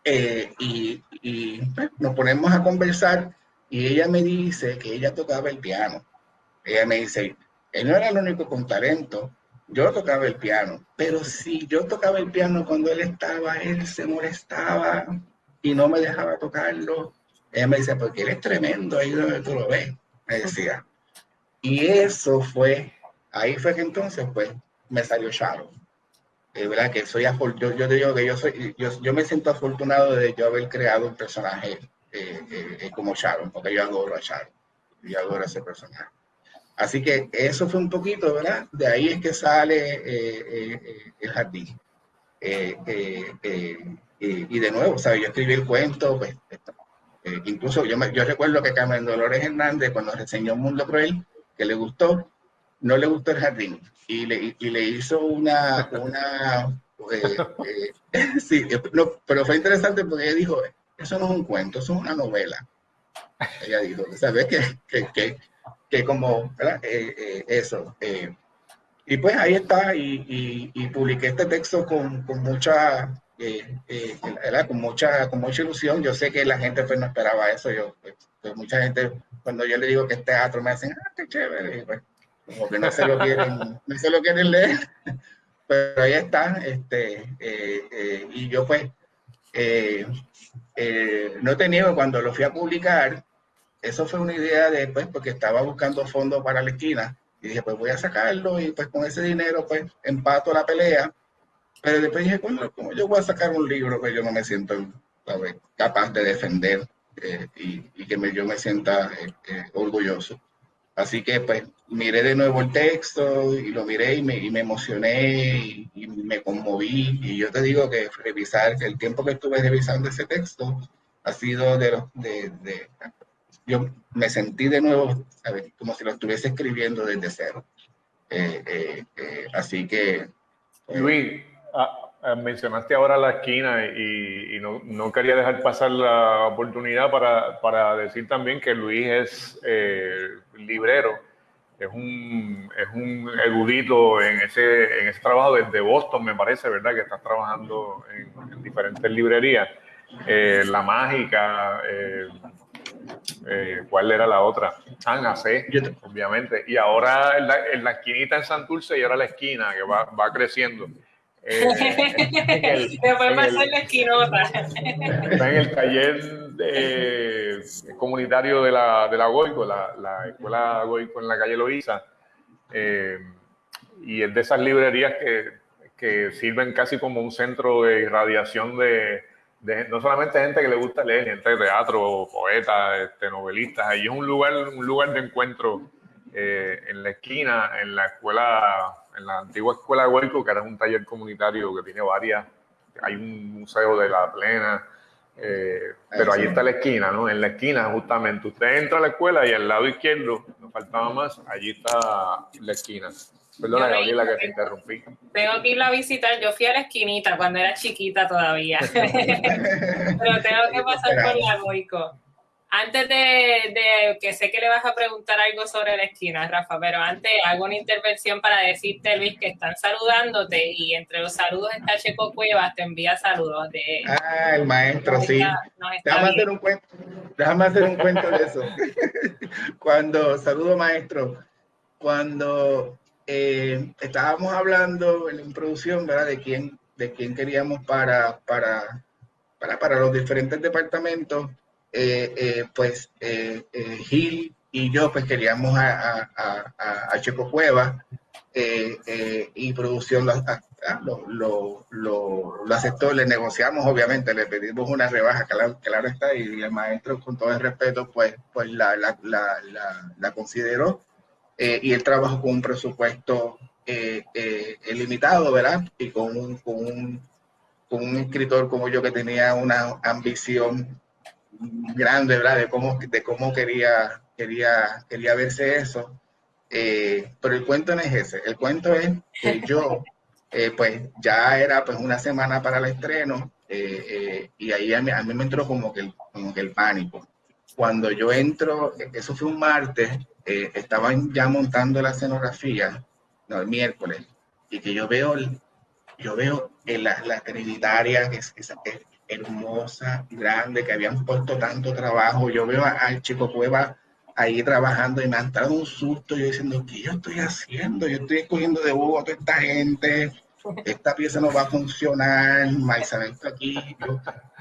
eh, y, y pues, nos ponemos a conversar y ella me dice que ella tocaba el piano. Ella me dice, él no era el único con talento, yo tocaba el piano, pero si yo tocaba el piano cuando él estaba, él se molestaba y no me dejaba tocarlo ella me dice, porque eres tremendo ahí donde tú lo ves, me decía. Y eso fue, ahí fue que entonces, pues, me salió Sharon. Es verdad que soy yo, digo que yo soy, yo, me siento afortunado de yo haber creado un personaje eh, eh, eh, como Sharon, porque yo adoro a Sharon, yo adoro a ese personaje. Así que eso fue un poquito, ¿verdad? De ahí es que sale el jardín. y de nuevo, ¿sabes? Yo escribí el cuento, pues eh, incluso yo, yo recuerdo que Carmen Dolores Hernández, cuando reseñó Mundo Cruel, que le gustó, no le gustó el jardín y le, y le hizo una, una eh, eh, (laughs) sí, pero fue interesante porque ella dijo, eso no es un cuento, eso es una novela. Ella dijo, ¿sabes? Que, que, que, que como, eso. y pues ahí está, y, y, publiqué este texto con, con mucha eh, eh, con, mucha, con mucha ilusión. Yo sé que la gente pues no esperaba eso. Yo, pues, mucha gente, cuando yo le digo que es teatro, me dicen, ah, qué chévere. pues, como que no se lo quieren, no se lo quieren leer. Pero ahí está. Este, eh, eh, y yo pues, no te niego, cuando lo fui a publicar, eso fue una idea después, porque estaba buscando fondos para la esquina. Y dije, pues voy a sacarlo y pues con ese dinero pues empato la pelea pero después dije, bueno, ¿cómo yo voy a sacar un libro que yo no me siento capaz de defender eh, y, que yo me sienta eh, eh, orgulloso? Así que pues miré de nuevo el texto y lo miré y me, y me emocioné y, me conmoví. Y yo te digo que revisar, el tiempo que estuve revisando ese texto ha sido de los... De, de, yo me sentí de nuevo, como si lo estuviese escribiendo desde cero. así que... Luis, mencionaste ahora la esquina y, no, no, quería dejar pasar la oportunidad para, para decir también que Luis es eh, librero, es un, es un erudito en ese, en ese trabajo desde Boston, me parece, ¿verdad? Que estás trabajando en, diferentes librerías. Eh, la Mágica, eh, ¿cuál era la otra? Ana C, obviamente. Y ahora en la, en la, esquinita en Santurce y ahora la esquina que va, va creciendo. Eh, Después va la esquinota. Está en el taller comunitario de la, de la Goico, la, la, escuela Goico en la calle Loíza. Eh, y es de esas librerías que, que, sirven casi como un centro de irradiación de, de, no solamente gente que le gusta leer, gente de teatro, poetas, este, novelistas. Allí es un lugar, un lugar de encuentro eh, en la esquina, en la escuela en la antigua escuela de Huelco, que era un taller comunitario que tiene varias, hay un museo de la plena, eh, pero ahí está la esquina, ¿no? En la esquina, justamente, usted entra a la escuela y al lado izquierdo, no faltaba más, allí está la esquina. Perdona, Gabriela, que te interrumpí. Tengo que irla a visitar. Yo fui a la esquinita cuando era chiquita todavía. (laughs) Pero tengo que pasar por la Goico. Antes de, que sé que le vas a preguntar algo sobre la esquina, Rafa, pero antes hago una intervención para decirte, Luis, que están saludándote y entre los saludos está Checo Cuevas, te envía saludos. De, ah, el maestro, sí. déjame, hacer un cuento, déjame hacer un cuento de eso. (laughs) cuando, saludo maestro, cuando eh, estábamos hablando en producción, ¿verdad? De quién, de quién queríamos para, para, para, para los diferentes departamentos pues eh, Gil y yo pues queríamos a, a, Checo Cueva y producción lo, lo, lo, aceptó, le negociamos obviamente, le pedimos una rebaja, claro, claro está, y el maestro con todo el respeto pues, pues la, la, la, la consideró y él trabajó con un presupuesto limitado, ¿verdad? Y con un, con un, con un escritor como yo que tenía una ambición grande, ¿verdad? De cómo, de cómo quería, quería, quería verse eso. Eh, pero el cuento no es ese. El cuento es que yo, eh, pues ya era pues una semana para el estreno eh, y ahí a mí, a mí, me entró como que, el, como que el pánico. Cuando yo entro, eso fue un martes, estaban ya montando la escenografía, no, el miércoles, y que yo veo, yo veo la, la trinitaria, que es, hermosa, grande, que habían puesto tanto trabajo. Yo veo al Chico Cueva ahí trabajando y me han dado un susto, yo diciendo, ¿qué yo estoy haciendo? Yo estoy escogiendo de bobo a toda esta gente, esta pieza no va a funcionar, Maisabel está aquí,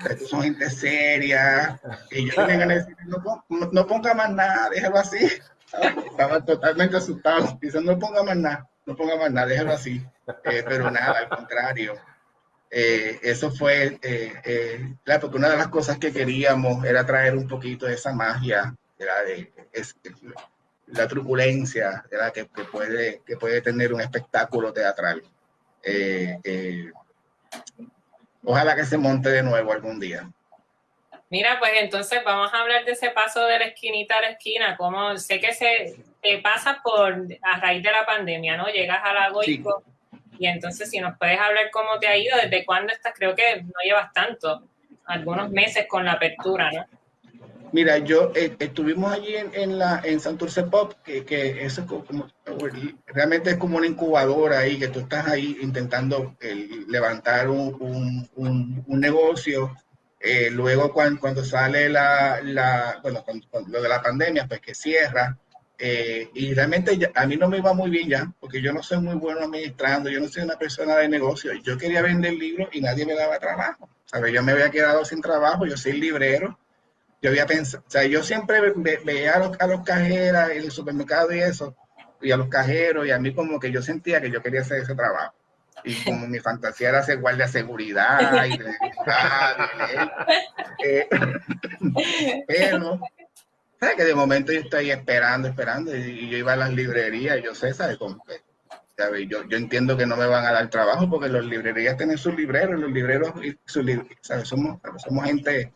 estos son gente seria, y yo vengan a decir, no, no, ponga más nada, déjalo así. Estaba totalmente asustado, diciendo, no ponga más nada, no ponga más nada, déjalo así. Eh, pero nada, al contrario, eh, eso fue, eh, eh, claro, porque una de las cosas que queríamos era traer un poquito de esa magia, de, la truculencia Que, que, puede, que puede tener un espectáculo teatral. ojalá que se monte de nuevo algún día. Mira, pues entonces vamos a hablar de ese paso de la esquinita a la esquina, como sé que se pasa por a raíz de la pandemia, ¿no? Llegas a la Goico. Y entonces, si nos puedes hablar cómo te ha ido, desde cuándo estás, creo que no llevas tanto, algunos meses con la apertura, ¿no? Mira, yo eh, estuvimos allí en, en, la en Santurce Pop, que, que eso es como, realmente es como una incubadora ahí, que tú estás ahí intentando levantar un, un, un, negocio. Eh, luego cuando, cuando sale la, la bueno, lo de la pandemia, pues que cierra, eh, y realmente a mí no me iba muy bien ya, porque yo no soy muy bueno administrando, yo no soy una persona de negocio. Yo quería vender libros y nadie me daba trabajo. ¿sabes? Yo me había quedado sin trabajo, yo soy librero. Yo había pensado, o sea, yo siempre veía a los, a los cajeras en el supermercado y eso, y a los cajeros, y a mí como que yo sentía que yo quería hacer ese trabajo. Y como mi fantasía era ser guardia de seguridad y de, (laughs) eh, (laughs) pero que de momento yo estoy esperando, esperando, y yo iba a las librerías, yo sé, ¿sabes? Yo, yo entiendo que no me van a dar trabajo porque las librerías tienen sus libreros, los libreros, ¿sabes? Somos, somos gente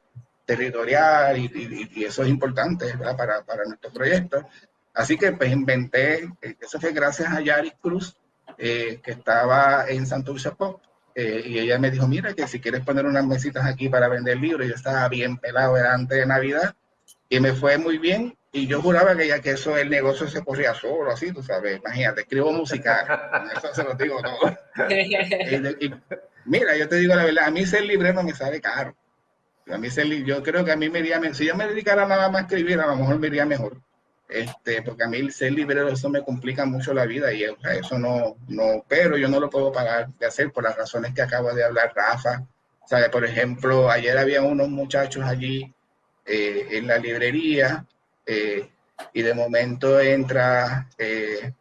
territorial y, y, eso es importante Para, para nuestro proyecto. Así que pues inventé, eh, eso fue gracias a Yaris Cruz, eh, que estaba en Santurce Pop, eh, y ella me dijo, mira, que si quieres poner unas mesitas aquí para vender libros, yo estaba bien pelado, era antes de Navidad, y me fue muy bien. Y yo juraba que ya que eso, el negocio se corría solo, así, tú sabes. Imagínate, escribo música, eso se lo digo todo. (laughs) mira, yo te digo la verdad, a mí ser librero me sale caro. A mí ser, yo creo que a mí me iría, si yo me dedicara nada más a escribir, a lo mejor me iría mejor. Este, porque a mí ser librero eso me complica mucho la vida y eso no, no, pero yo no lo puedo pagar de hacer por las razones que acaba de hablar Rafa. ¿Sabe? Por ejemplo, ayer había unos muchachos allí eh, en la librería eh, y de momento entra eh,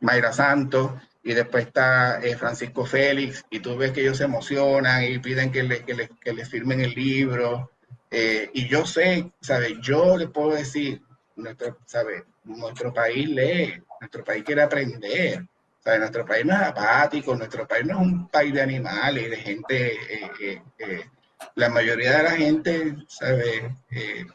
Mayra Santos y después está Francisco Félix y tú ves que ellos se emocionan y piden que le, que le, firmen el libro. y yo sé, ¿sabes? Yo le puedo decir, nuestro, ¿sabe? Nuestro país lee, nuestro país quiere aprender. ¿sabe? Nuestro país no es apático, nuestro país no es un país de animales, de gente la mayoría de la gente, ¿sabe? Eh,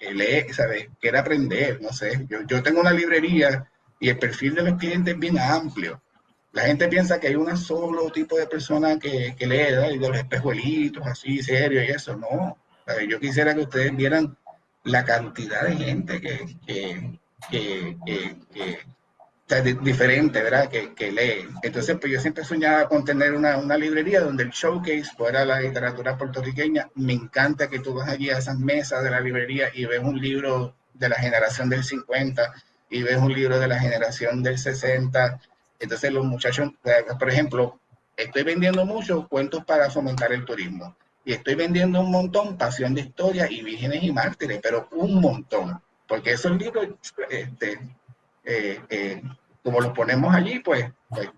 eh, lee, ¿sabe? Quiere aprender, no sé. Yo, yo tengo una librería y el perfil de los clientes es bien amplio. La gente piensa que hay un solo tipo de persona que, que lee, y de los espejuelitos así, serio y eso. No. Yo quisiera que ustedes vieran la cantidad de gente que, que, que diferente, ¿verdad? Que, que, lee. Entonces, pues yo siempre soñaba con tener una, una, librería donde el showcase fuera la literatura puertorriqueña. Me encanta que tú vas allí a esas mesas de la librería y ves un libro de la generación del 50 y ves un libro de la generación del 60. Entonces, los muchachos, eh, por ejemplo, estoy vendiendo muchos cuentos para fomentar el turismo. Y estoy vendiendo un montón Pasión de Historia y Vírgenes y Mártires, pero un montón. Porque esos libros, este, eh, eh, como los ponemos allí, pues, pues,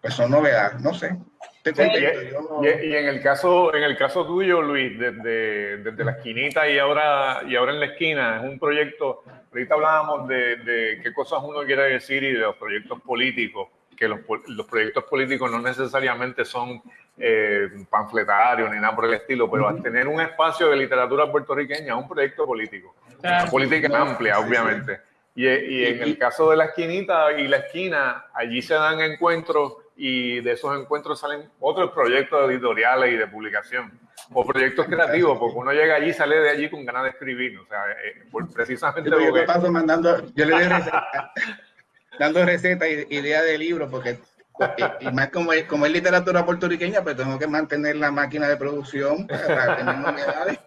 pues son novedades, no sé. y, en el caso, en el caso tuyo, Luis, desde, desde, la esquinita y ahora, y ahora en la esquina, es un proyecto, ahorita hablábamos de, de qué cosas uno quiere decir y de los proyectos políticos, que los, los proyectos políticos no necesariamente son eh, panfletarios ni nada por el estilo, pero al tener un espacio de literatura puertorriqueña es un proyecto político, una política amplia, obviamente. Y, en el caso de la esquinita y la esquina, allí se dan encuentros y de esos encuentros salen otros proyectos editoriales y de publicación. O proyectos creativos, porque uno llega allí y sale de allí con ganas de escribir, o sea, eh, precisamente yo, paso mandando, yo le doy receta, (laughs) dando recetas ideas de libros, porque y, más como es, como es literatura puertorriqueña, pues tengo que mantener la máquina de producción para tener novedades.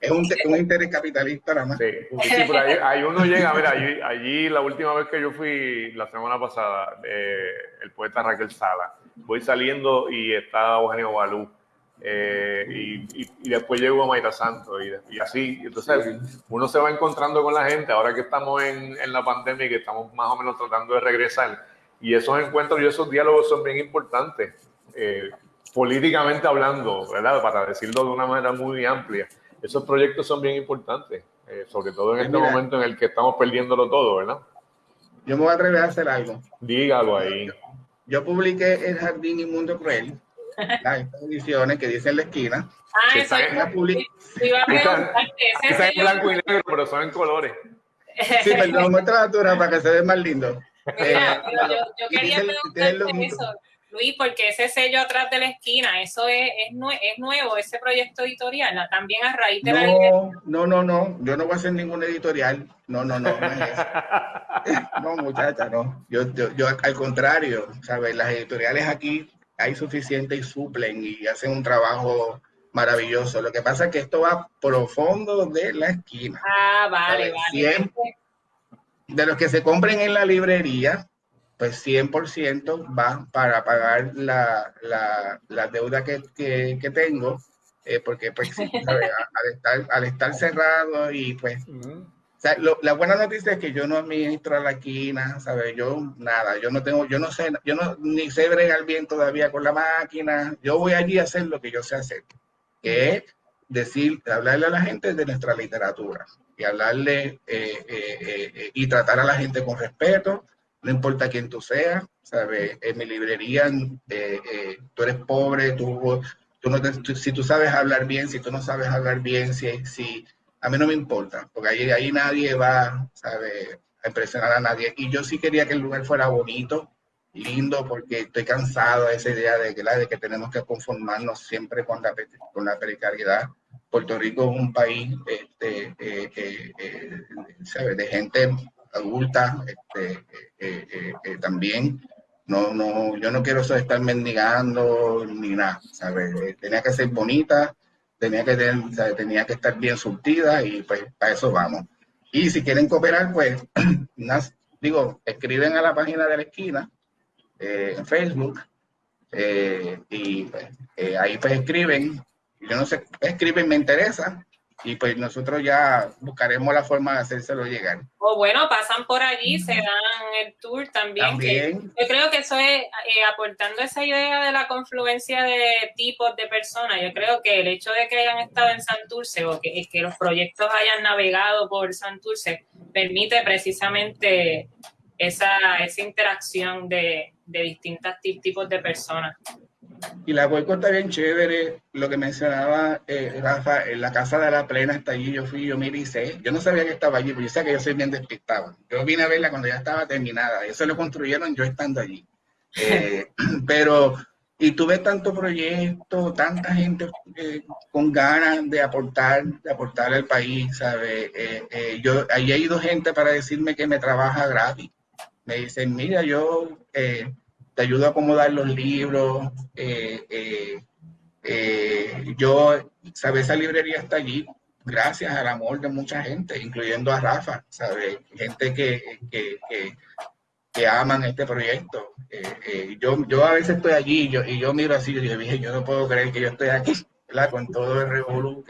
Es un, un, interés capitalista nada más. Sí, sí pero ahí, uno llega, a ver, allí, allí, la última vez que yo fui, la semana pasada, eh, el poeta Raquel Sala, voy saliendo y está Eugenio Balú. Eh, y, y, después llego a Mayra Santos y, y, así. Entonces, uno se va encontrando con la gente ahora que estamos en, en la pandemia y que estamos más o menos tratando de regresar y esos encuentros y esos diálogos son bien importantes, eh, políticamente hablando, ¿verdad? Para decirlo de una manera muy amplia. Esos proyectos son bien importantes, eh, sobre todo en este momento en el que estamos perdiéndolo todo, ¿verdad? Yo me voy a atrever a hacer algo. Dígalo ahí. Yo, publiqué El Jardín y Mundo Cruel, (laughs) las ediciones que dice en la esquina. Ah, eso es a en blanco y negro, pero son en colores. (laughs) Sí, pero muestra la para que se vea más lindo. Mira, yo, yo, quería preguntarte eso, Luis, porque ese sello atrás de la esquina, eso es, es, es nuevo, ese proyecto editorial, también a raíz de no, la No, no, no, yo no voy a hacer ningún editorial. No, no, no, (laughs) no muchacha, no. Yo, yo, yo, al contrario, ¿sabes? Las editoriales aquí hay suficiente y suplen y hacen un trabajo maravilloso. Lo que pasa es que esto va profundo de la esquina. Ah, vale, vale. Siempre, de los que se compren en la librería, pues 100% va para pagar la, la, la deuda que, que, que tengo, eh, porque pues (laughs) al, estar, al, estar, cerrado y pues... O sea, lo, la buena noticia es que yo no administro la quina, ¿sabes? Yo nada, yo no tengo, yo no sé, yo no ni sé bregar bien todavía con la máquina. Yo voy allí a hacer lo que yo sé hacer, que es decir, hablarle a la gente de nuestra literatura y hablarle eh, eh, eh, y tratar a la gente con respeto, no importa quién tú seas, ¿sabes? En mi librería tú eres pobre, tú, tú no si tú sabes hablar bien, si tú no sabes hablar bien, si, si a mí no me importa, porque ahí, ahí nadie va, ¿sabes? A impresionar a nadie. Y yo sí quería que el lugar fuera bonito, lindo, porque estoy cansado de esa idea de que, la, de que tenemos que conformarnos siempre con la, con la precariedad Puerto Rico es un país este, eh, eh, eh, de gente adulta este, también. No, no, yo no quiero estar mendigando ni nada, ¿sabes? Tenía que ser bonita, tenía que, tener, tenía que estar bien surtida y pues para eso vamos. Y si quieren cooperar, pues, (clears throat) digo, escriben a la página de la esquina en Facebook y pues, ahí pues escriben yo no sé, escriben, me interesa, y pues nosotros ya buscaremos la forma de hacérselo llegar. O bueno, pasan por allí, se dan el tour también. yo creo que eso es eh, aportando esa idea de la confluencia de tipos de personas. Yo creo que el hecho de que hayan estado en Santurce o que, que los proyectos hayan navegado por Santurce permite precisamente esa, esa interacción de, de distintos tipos de personas. Y la Goico está bien chévere. Lo que mencionaba eh, Rafa, en la casa de la plena está allí. Yo fui, yo y sé. Yo no sabía que estaba allí, pero yo sé que yo soy bien despistado. Yo vine a verla cuando ya estaba terminada. Eso lo construyeron yo estando allí. Eh, (laughs) pero, y tuve tanto proyecto, tanta gente eh, con ganas de aportar, de aportar al país, ¿sabes? yo, allí ha ido gente para decirme que me trabaja gratis. Me dicen, mira, yo te ayudo a acomodar los libros. Eh, eh, eh, yo, ¿sabes? Esa librería está allí gracias al amor de mucha gente, incluyendo a Rafa, ¿sabes? Gente que, que, que, aman este proyecto. yo, yo a veces estoy allí y yo, y yo miro así y digo, yo no puedo creer que yo estoy aquí, ¿verdad? Con todo el revolú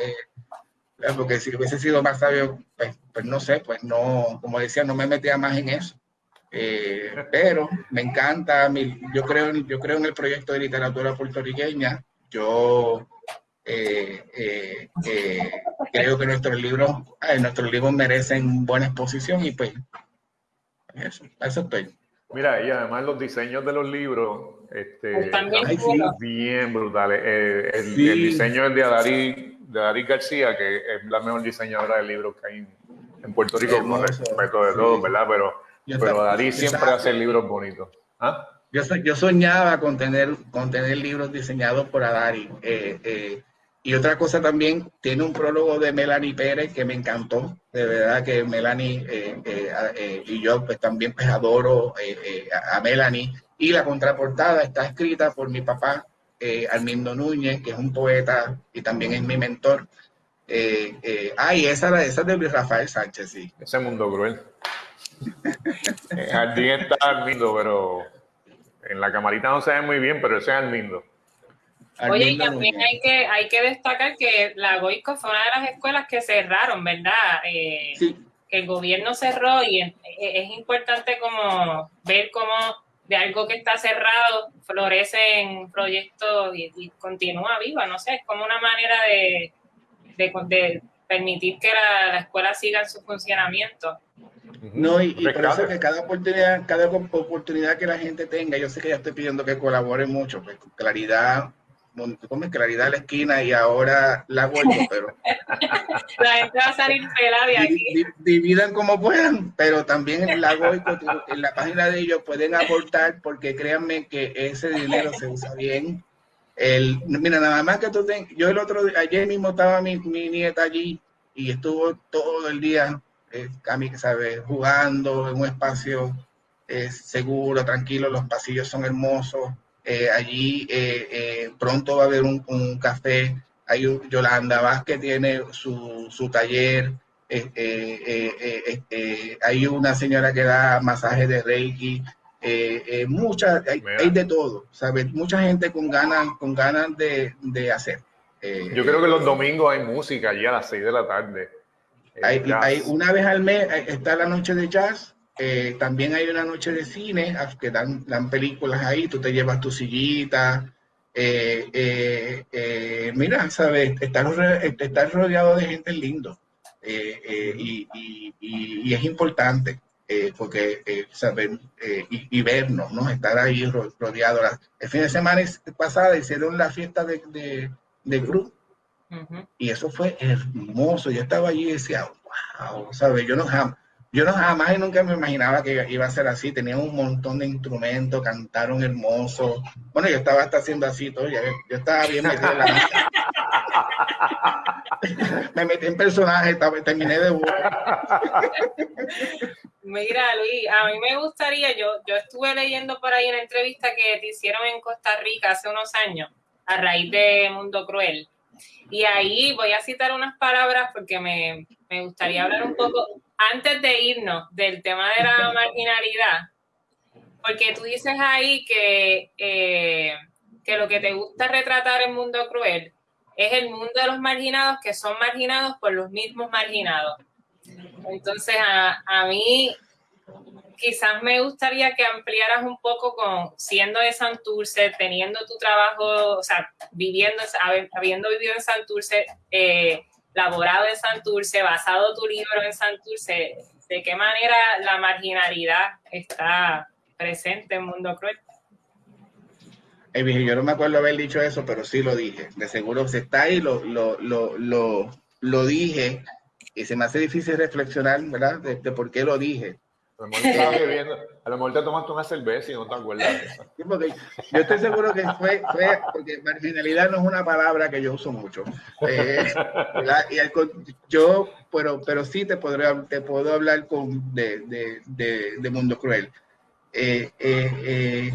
porque si hubiese sido más sabio, pues, pues, no sé, pues no, como decía, no me metía más en eso. Eh, pero me encanta, yo, creo, yo creo en el proyecto de literatura puertorriqueña. Yo eh, eh, creo que nuestros libros, nuestros libros merecen buena exposición y pues eso, eso estoy. Mira, y además los diseños de los libros, este, bien brutales. el, diseño es de Adari, de García, que es la mejor diseñadora de libros que hay en, Puerto Rico, con respeto de todo, ¿verdad? Pero pero Darí siempre hace libros bonitos. ¿Ah? Yo, yo soñaba con tener, con tener libros diseñados por Adari. Eh, eh, y otra cosa también, tiene un prólogo de Melanie Pérez que me encantó. De verdad que Melanie eh, y yo pues también pues adoro a, Melanie. Y la contraportada está escrita por mi papá, Armindo Núñez, que es un poeta y también es mi mentor. Eh, ah, esa, esa es de Luis Rafael Sánchez, sí. Ese mundo cruel. El jardín está Armindo, pero en la camarita no se ve muy bien, pero ese es Armindo. Oye, y también hay que, hay que destacar que la Goico fue una de las escuelas que cerraron, ¿verdad? Eh, que el gobierno cerró y es, importante como ver cómo de algo que está cerrado florecen proyectos y, y, continúa viva, no sé, es como una manera de, de, permitir que la, la, escuela siga en su funcionamiento. No, y, por eso que cada oportunidad, cada oportunidad que la gente tenga, yo sé que ya estoy pidiendo que colaboren mucho, pues claridad, como claridad a la esquina y ahora la vuelvo, (laughs) pero la gente va a salir pelada de aquí. Dividan como puedan, pero también en la Goico, en la página de ellos pueden aportar, porque créanme que ese dinero se usa bien. El, mira, nada más que tú ten, yo el otro ayer mismo estaba mi, mi nieta allí y estuvo todo el día Cami que sabe, jugando en un espacio eh, seguro, tranquilo, los pasillos son hermosos. Eh, allí eh, pronto va a haber un, café. Hay Yolanda Vázquez tiene su, su taller. hay una señora que da masaje de Reiki. Mucha, hay, de todo, ¿sabes? Mucha gente con ganas, con ganas de, de hacer. Yo creo que los domingos hay música allí a las 6 de la tarde. Hay, una vez al mes eh, está la noche de jazz, eh, también hay una noche de cine, ah, que dan, dan películas ahí, tú te llevas tu sillita. Eh, mira, sabes, estás, rodeado de gente lindo y, y, es importante. Porque saber y, y, vernos, ¿no? Estar ahí rodeado. El fin de semana pasada hicieron la fiesta de, de, de grupo y eso fue hermoso. Yo estaba allí y decía, wow, ¿sabes? Yo no, jamás, yo no jamás y nunca me imaginaba que iba a ser así. Tenía un montón de instrumentos, cantaron hermoso. Bueno, yo estaba hasta haciendo así todo. Yo, estaba bien metido en la (laughs) Me metí en personaje, terminé de Mira, Luis, a mí me gustaría, yo, yo estuve leyendo por ahí una entrevista que te hicieron en Costa Rica hace unos años, a raíz de Mundo Cruel. Y ahí voy a citar unas palabras porque me, gustaría hablar un poco, antes de irnos, del tema de la marginalidad, porque tú dices ahí que, eh, que lo que te gusta retratar en Mundo Cruel es el mundo de los marginados que son marginados por los mismos marginados. Entonces, a, a mí quizás me gustaría que ampliaras un poco con siendo de Santurce, teniendo tu trabajo, o sea, viviendo, habiendo vivido en Santurce, eh, laborado en Santurce, basado tu libro en Santurce, ¿de qué manera la marginalidad está presente en Mundo Cruel? Eh, yo no me acuerdo haber dicho eso, pero sí lo dije. De seguro se está ahí, lo, lo, lo, lo, lo dije y se me hace difícil reflexionar, ¿verdad? De, por qué lo dije. A lo, mejor a lo mejor te tomaste una cerveza y no te acuerdas. Sí, porque yo estoy seguro que fue, fue, porque marginalidad no es una palabra que yo uso mucho. Eh, y yo, pero, pero sí te, podré, te puedo hablar con, de, de, de, de Mundo Cruel. Eh, eh,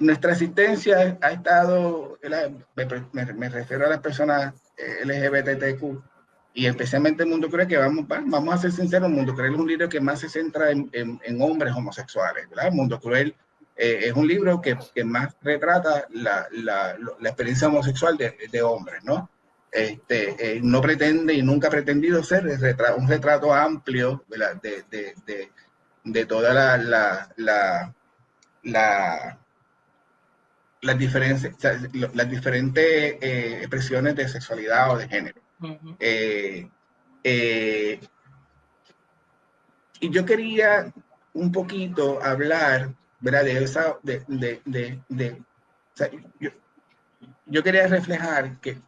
nuestra asistencia ha estado, me, refiero a las personas eh, LGBTQ y especialmente el Mundo Cruel, que vamos, vamos a ser sinceros, Mundo Cruel es un libro que más se centra en, en, hombres homosexuales, ¿verdad? El Mundo Cruel eh, es un libro que, más retrata la, la, experiencia homosexual de, de hombres, ¿no? Este, eh, no pretende y nunca ha pretendido ser un retrato amplio de, de, de, toda la, la las diferentes, las diferentes eh, expresiones de sexualidad o de género. Eh, eh, y yo quería un poquito hablar, ¿verdad? De esa, de, de, de, de o sea, yo, yo, quería reflejar que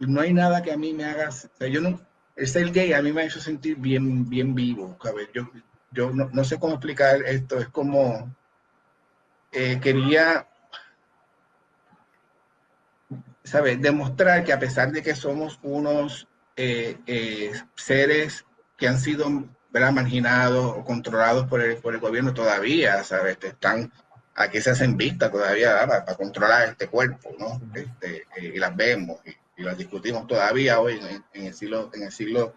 no hay nada que a mí me haga, o sea, yo no, el ser gay a mí me ha hecho sentir bien, bien vivo, ¿sabes? Yo, yo no, no sé cómo explicar esto, es como, quería ¿sabes? Demostrar que a pesar de que somos unos eh, eh, seres que han sido marginados o controlados por el, por el gobierno todavía, ¿sabes? Están, aquí se hacen vistas todavía para, controlar este cuerpo, ¿no? Este, eh, y las vemos y, las discutimos todavía hoy en, el siglo, en el siglo,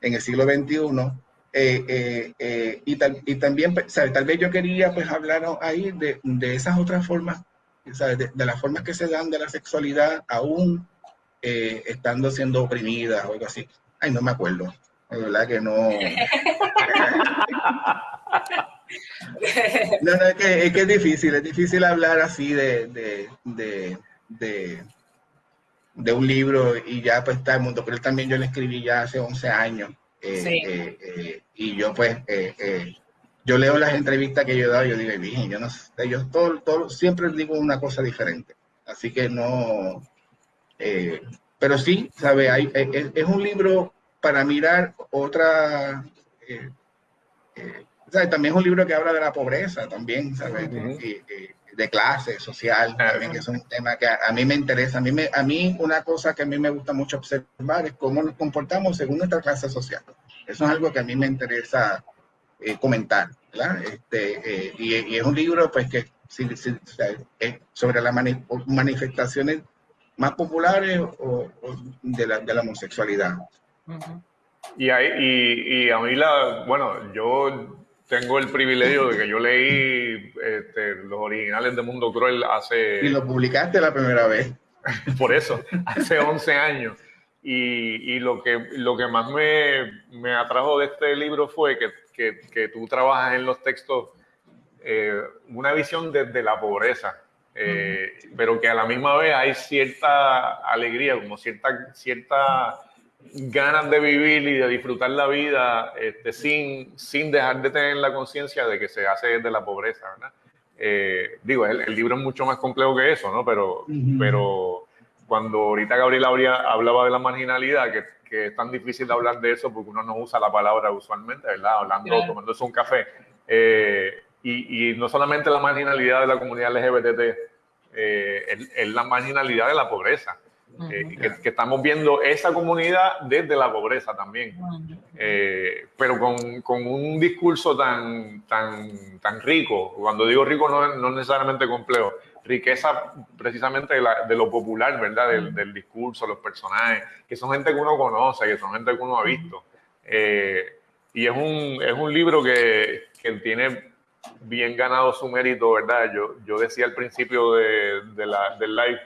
en el siglo XXI. y, y, también, ¿sabes? tal vez yo quería pues hablar ahí de, de esas otras formas de, las formas que se dan de la sexualidad aún eh, estando siendo oprimida o algo así. Ay, no me acuerdo. De verdad que no. (laughs) no, no, es que, es que, es difícil, es difícil hablar así de, de, de, de, de un libro y ya pues está el mundo, pero también yo lo escribí ya hace 11 años. Eh, sí. eh, y yo pues yo leo las entrevistas que yo he dado y yo digo, bien, yo no sé, yo todo, todo, siempre digo una cosa diferente. Así que no, eh, pero sí, ¿sabe? Hay, es, es, un libro para mirar otra, eh, eh, también es un libro que habla de la pobreza, también, ¿sabes? Uh -huh. de clase social, también, que es un tema que a, a, mí me interesa. A mí, me, a mí una cosa que a mí me gusta mucho observar es cómo nos comportamos según nuestra clase social. Eso es algo que a mí me interesa eh, comentar, ¿verdad? Este, eh, y, y, es un libro pues que si, si, es sobre las mani manifestaciones más populares o, o de, la, de, la, homosexualidad. Uh -huh. y, hay, y, y, a mí la, bueno, yo tengo el privilegio de que yo leí este, los originales de Mundo Cruel hace... Y lo publicaste la primera vez. (laughs) Por eso, hace 11 años. Y, y, lo, que, lo que más me, me, atrajo de este libro fue que, que, que tú trabajas en los textos eh, una visión desde la pobreza, eh, uh -huh. pero que a la misma vez hay cierta alegría, como cierta, cierta ganas de vivir y de disfrutar la vida este, sin, sin dejar de tener la conciencia de que se hace desde la pobreza, ¿verdad? Eh, digo, el, el, libro es mucho más complejo que eso, ¿no? Pero, uh -huh. pero cuando ahorita Gabriel hablaba de la marginalidad, que, que, es tan difícil de hablar de eso porque uno no usa la palabra usualmente, ¿verdad? Hablando, claro. tomándose un café. Eh, y, y, no solamente la marginalidad de la comunidad LGBT, eh, es, es, la marginalidad de la pobreza. Uh -huh. eh, que, que, estamos viendo esa comunidad desde la pobreza también. Uh -huh. pero con, con, un discurso tan, tan, tan rico, cuando digo rico no, no necesariamente complejo, riqueza precisamente de, la, de, lo popular, ¿verdad? Del, del, discurso, los personajes, que son gente que uno conoce, que son gente que uno ha visto. Eh, y es un, es un libro que, que, tiene bien ganado su mérito, ¿verdad? Yo, yo decía al principio de, de la, del live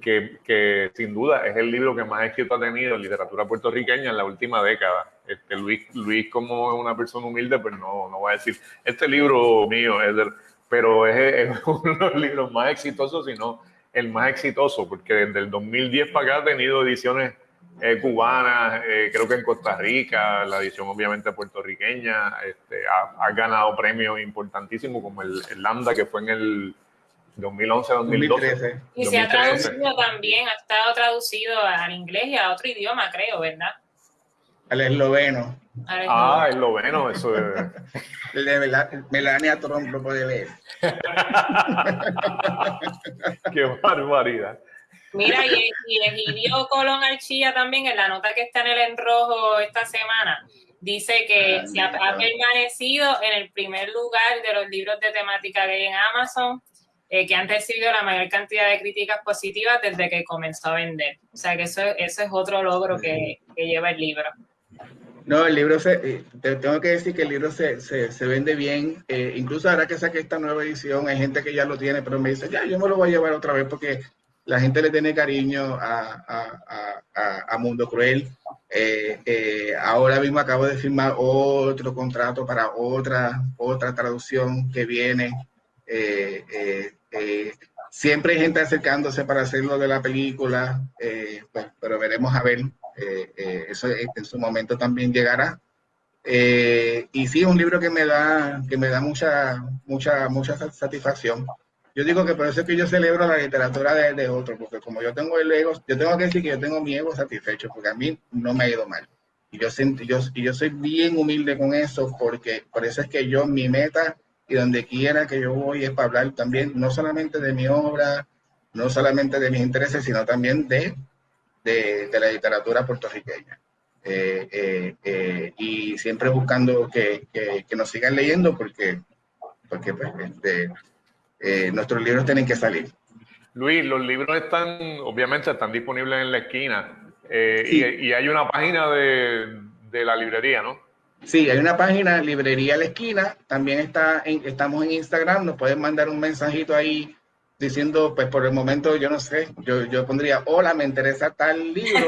que, que, sin duda es el libro que más éxito ha tenido en literatura puertorriqueña en la última década. Este, Luis, Luis como una persona humilde, pues no, no voy a decir, este libro mío es del pero es, es, (laughs) uno de los libros más exitosos, si no el más exitoso, porque desde el 2010 para acá ha tenido ediciones eh, cubanas, eh, creo que en Costa Rica, la edición obviamente puertorriqueña, este, ha, ha, ganado premios importantísimos como el, el, Lambda que fue en el 2011, 2012. Y se ha traducido también, ha estado traducido al inglés y a otro idioma, creo, ¿verdad? Al esloveno. Ah, esloveno, eso es. (laughs) El de Melania Trump lo puede ver. (laughs) Qué barbaridad. Mira, y, y Egidio Colón Archilla también, en la nota que está en el enrojo esta semana, dice que se ha, permanecido en el primer lugar de los libros de temática gay en Amazon, eh, que han recibido la mayor cantidad de críticas positivas desde que comenzó a vender. O sea que eso, eso es otro logro que, que lleva el libro. No, el libro se, eh, te tengo que decir que el libro se, se, se vende bien. Eh, incluso ahora que saqué esta nueva edición, hay gente que ya lo tiene, pero me dice, ya, yo me lo voy a llevar otra vez porque la gente le tiene cariño a, a, Mundo Cruel. Eh, ahora mismo acabo de firmar otro contrato para otra, otra traducción que viene. Siempre hay gente acercándose para hacerlo de la película, pues, pero veremos a ver. Eso en su momento también llegará. y sí, es un libro que me da, que me da mucha, mucha, mucha satisfacción. Yo digo que por eso es que yo celebro la literatura de, de otro, porque como yo tengo el ego, yo tengo que decir que yo tengo mi ego satisfecho, porque a mí no me ha ido mal. Y yo, yo, y yo soy bien humilde con eso, porque por eso es que yo, mi meta y donde quiera que yo voy es para hablar también, no solamente de mi obra, no solamente de mis intereses, sino también de, de, de la literatura puertorriqueña. Eh, eh, eh, y siempre buscando que, que, que, nos sigan leyendo, porque, porque pues, este, nuestros libros tienen que salir. Luis, los libros están, obviamente, están disponibles en la esquina eh, y, hay una página de, de, la librería, ¿no? Sí, hay una página, Librería a la Esquina, también está en, estamos en Instagram, nos pueden mandar un mensajito ahí diciendo, pues por el momento, yo no sé, yo, yo pondría, hola, me interesa tal libro,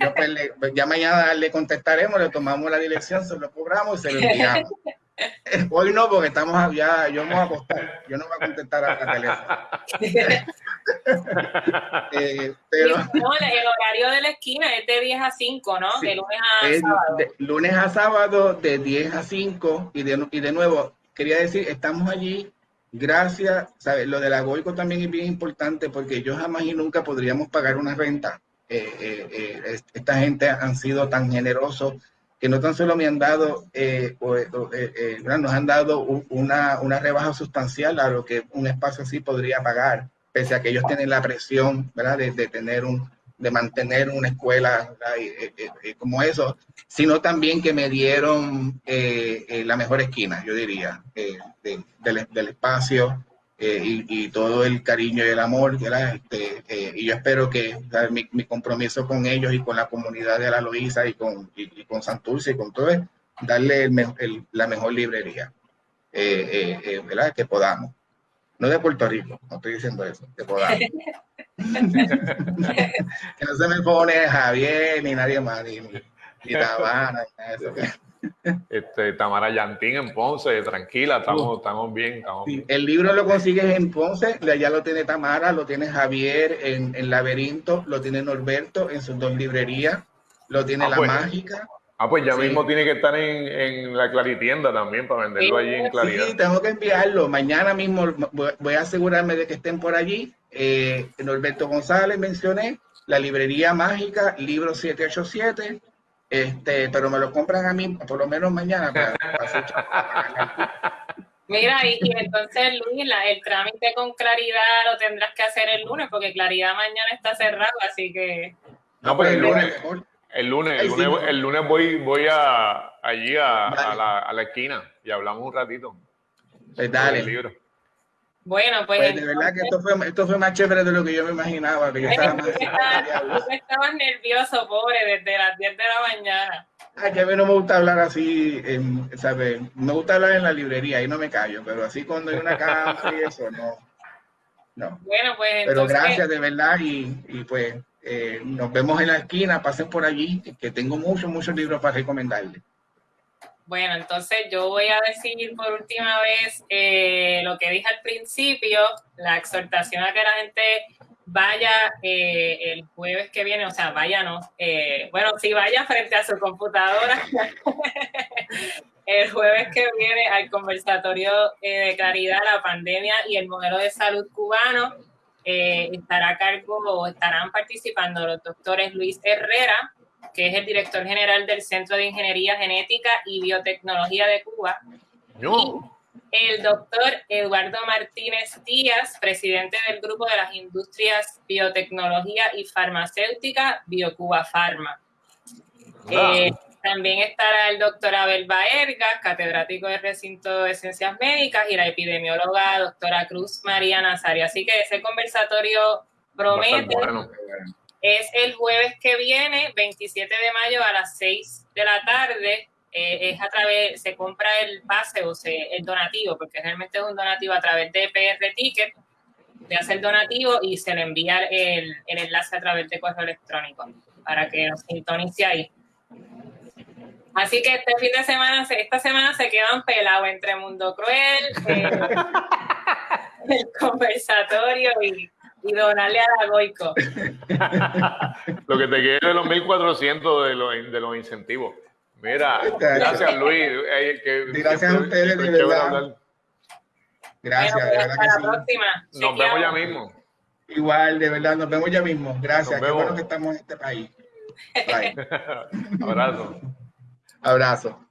yo, pues, pues, ya mañana le contestaremos, le tomamos la dirección, se lo cobramos y se lo enviamos. Hoy no, porque estamos ya, yo me voy a acostar, yo no voy a contestar a la (laughs) teléfono. eh, pero, no, el horario de la esquina es de 10 a 5, ¿no? de lunes a sábado. De, lunes a sábado, de 10 a 5, y de, y de nuevo, quería decir, estamos allí, gracias, ¿sabes? Lo de la Goico también es bien importante, porque yo jamás y nunca podríamos pagar una renta. Eh, eh, eh, esta gente han sido tan generosos que no tan solo me han dado, nos han dado una, una, rebaja sustancial a lo que un espacio así podría pagar, pese a que ellos tienen la presión, ¿verdad? De tener un, de mantener una escuela como eso, sino también que me dieron la mejor esquina, yo diría, del, del espacio, eh, y, todo el cariño y el amor, este, eh, y yo espero que mi, mi, compromiso con ellos y con la comunidad de la Loíza y con, y, con Santurce y con todo es darle la mejor librería eh, que podamos. No de Puerto Rico, no estoy diciendo eso, que podamos. (laughs) (laughs) que no se me pone Javier ni nadie más, ni, ni, ni Tabana, ni nada de eso. Este, Tamara Yantín en Ponce, tranquila, estamos, estamos bien. Estamos bien. El libro lo consigues en Ponce, ya lo tiene Tamara, lo tiene Javier en, en Laberinto, lo tiene Norberto en sus dos librerías, lo tiene ah, La pues, Mágica. Ah, pues ya sí. mismo tiene que estar en, en, la Claritienda también para venderlo allí en Claridad. Sí, tengo que enviarlo. Mañana mismo voy a asegurarme de que estén por allí. Eh, Norberto González mencioné, la librería mágica, libro 787 este, pero me lo compran a mí por lo menos mañana. Para, para (laughs) Mira, y, y, entonces Luis, la, el trámite con Claridad lo tendrás que hacer el lunes, porque Claridad mañana está cerrado, así que... No, pues el lunes, el lunes, el lunes, el lunes voy, voy a, allí a, a, la, a la esquina y hablamos un ratito. Pues dale. Bueno, pues, pues de verdad que esto fue, esto fue más chévere de lo que yo me imaginaba. Que yo estaba (laughs) más estabas (laughs) nervioso, pobre, desde las 10 de la mañana. Ay, que a mí no me gusta hablar así, en, ¿sabes? Me gusta hablar en la librería y no me callo, pero así cuando hay una casa y eso, no. No. Bueno, pues entonces... Pero gracias de verdad y, y pues eh, nos vemos en la esquina, pasen por allí, que tengo muchos, muchos libros para recomendarles. Bueno, entonces yo voy a decir por última vez eh, lo que dije al principio, la exhortación a que la gente vaya eh, el jueves que viene, o sea, váyanos, eh, bueno, si vaya frente a su computadora (laughs) el jueves que viene al conversatorio eh, de claridad, la pandemia y el modelo de salud cubano. Eh, estará a cargo o estarán participando los doctores Luis Herrera, que es el director general del Centro de Ingeniería Genética y Biotecnología de Cuba. No. el doctor Eduardo Martínez Díaz, presidente del Grupo de las Industrias Biotecnología y Farmacéutica, BioCuba Pharma. Eh, también estará el doctor Abel Baerga, catedrático del recinto de ciencias médicas, y la epidemióloga doctora Cruz María Nazario. Así que ese conversatorio promete. Es el jueves que viene, 27 de mayo a las 6 de la tarde. Eh, es a través, se compra el pase o se, el donativo, porque realmente es un donativo a través de PR Ticket. Se hace el donativo y se le envía el, el enlace a través de correo electrónico para que nos sintonice ahí. Así que este fin de semana, esta semana se quedan pelados entre Mundo Cruel, eh, (laughs) el conversatorio y, donarle a la Goico. (laughs) Lo que te quede de los 1.400 de los, de los incentivos. Mira, gracias Luis. gracias a ustedes, de verdad. Gracias, de verdad hasta la próxima. Nos vemos ya mismo. Igual, de verdad, nos vemos ya mismo. Gracias, qué bueno que estamos en este país. (laughs) Abrazo. Abrazo.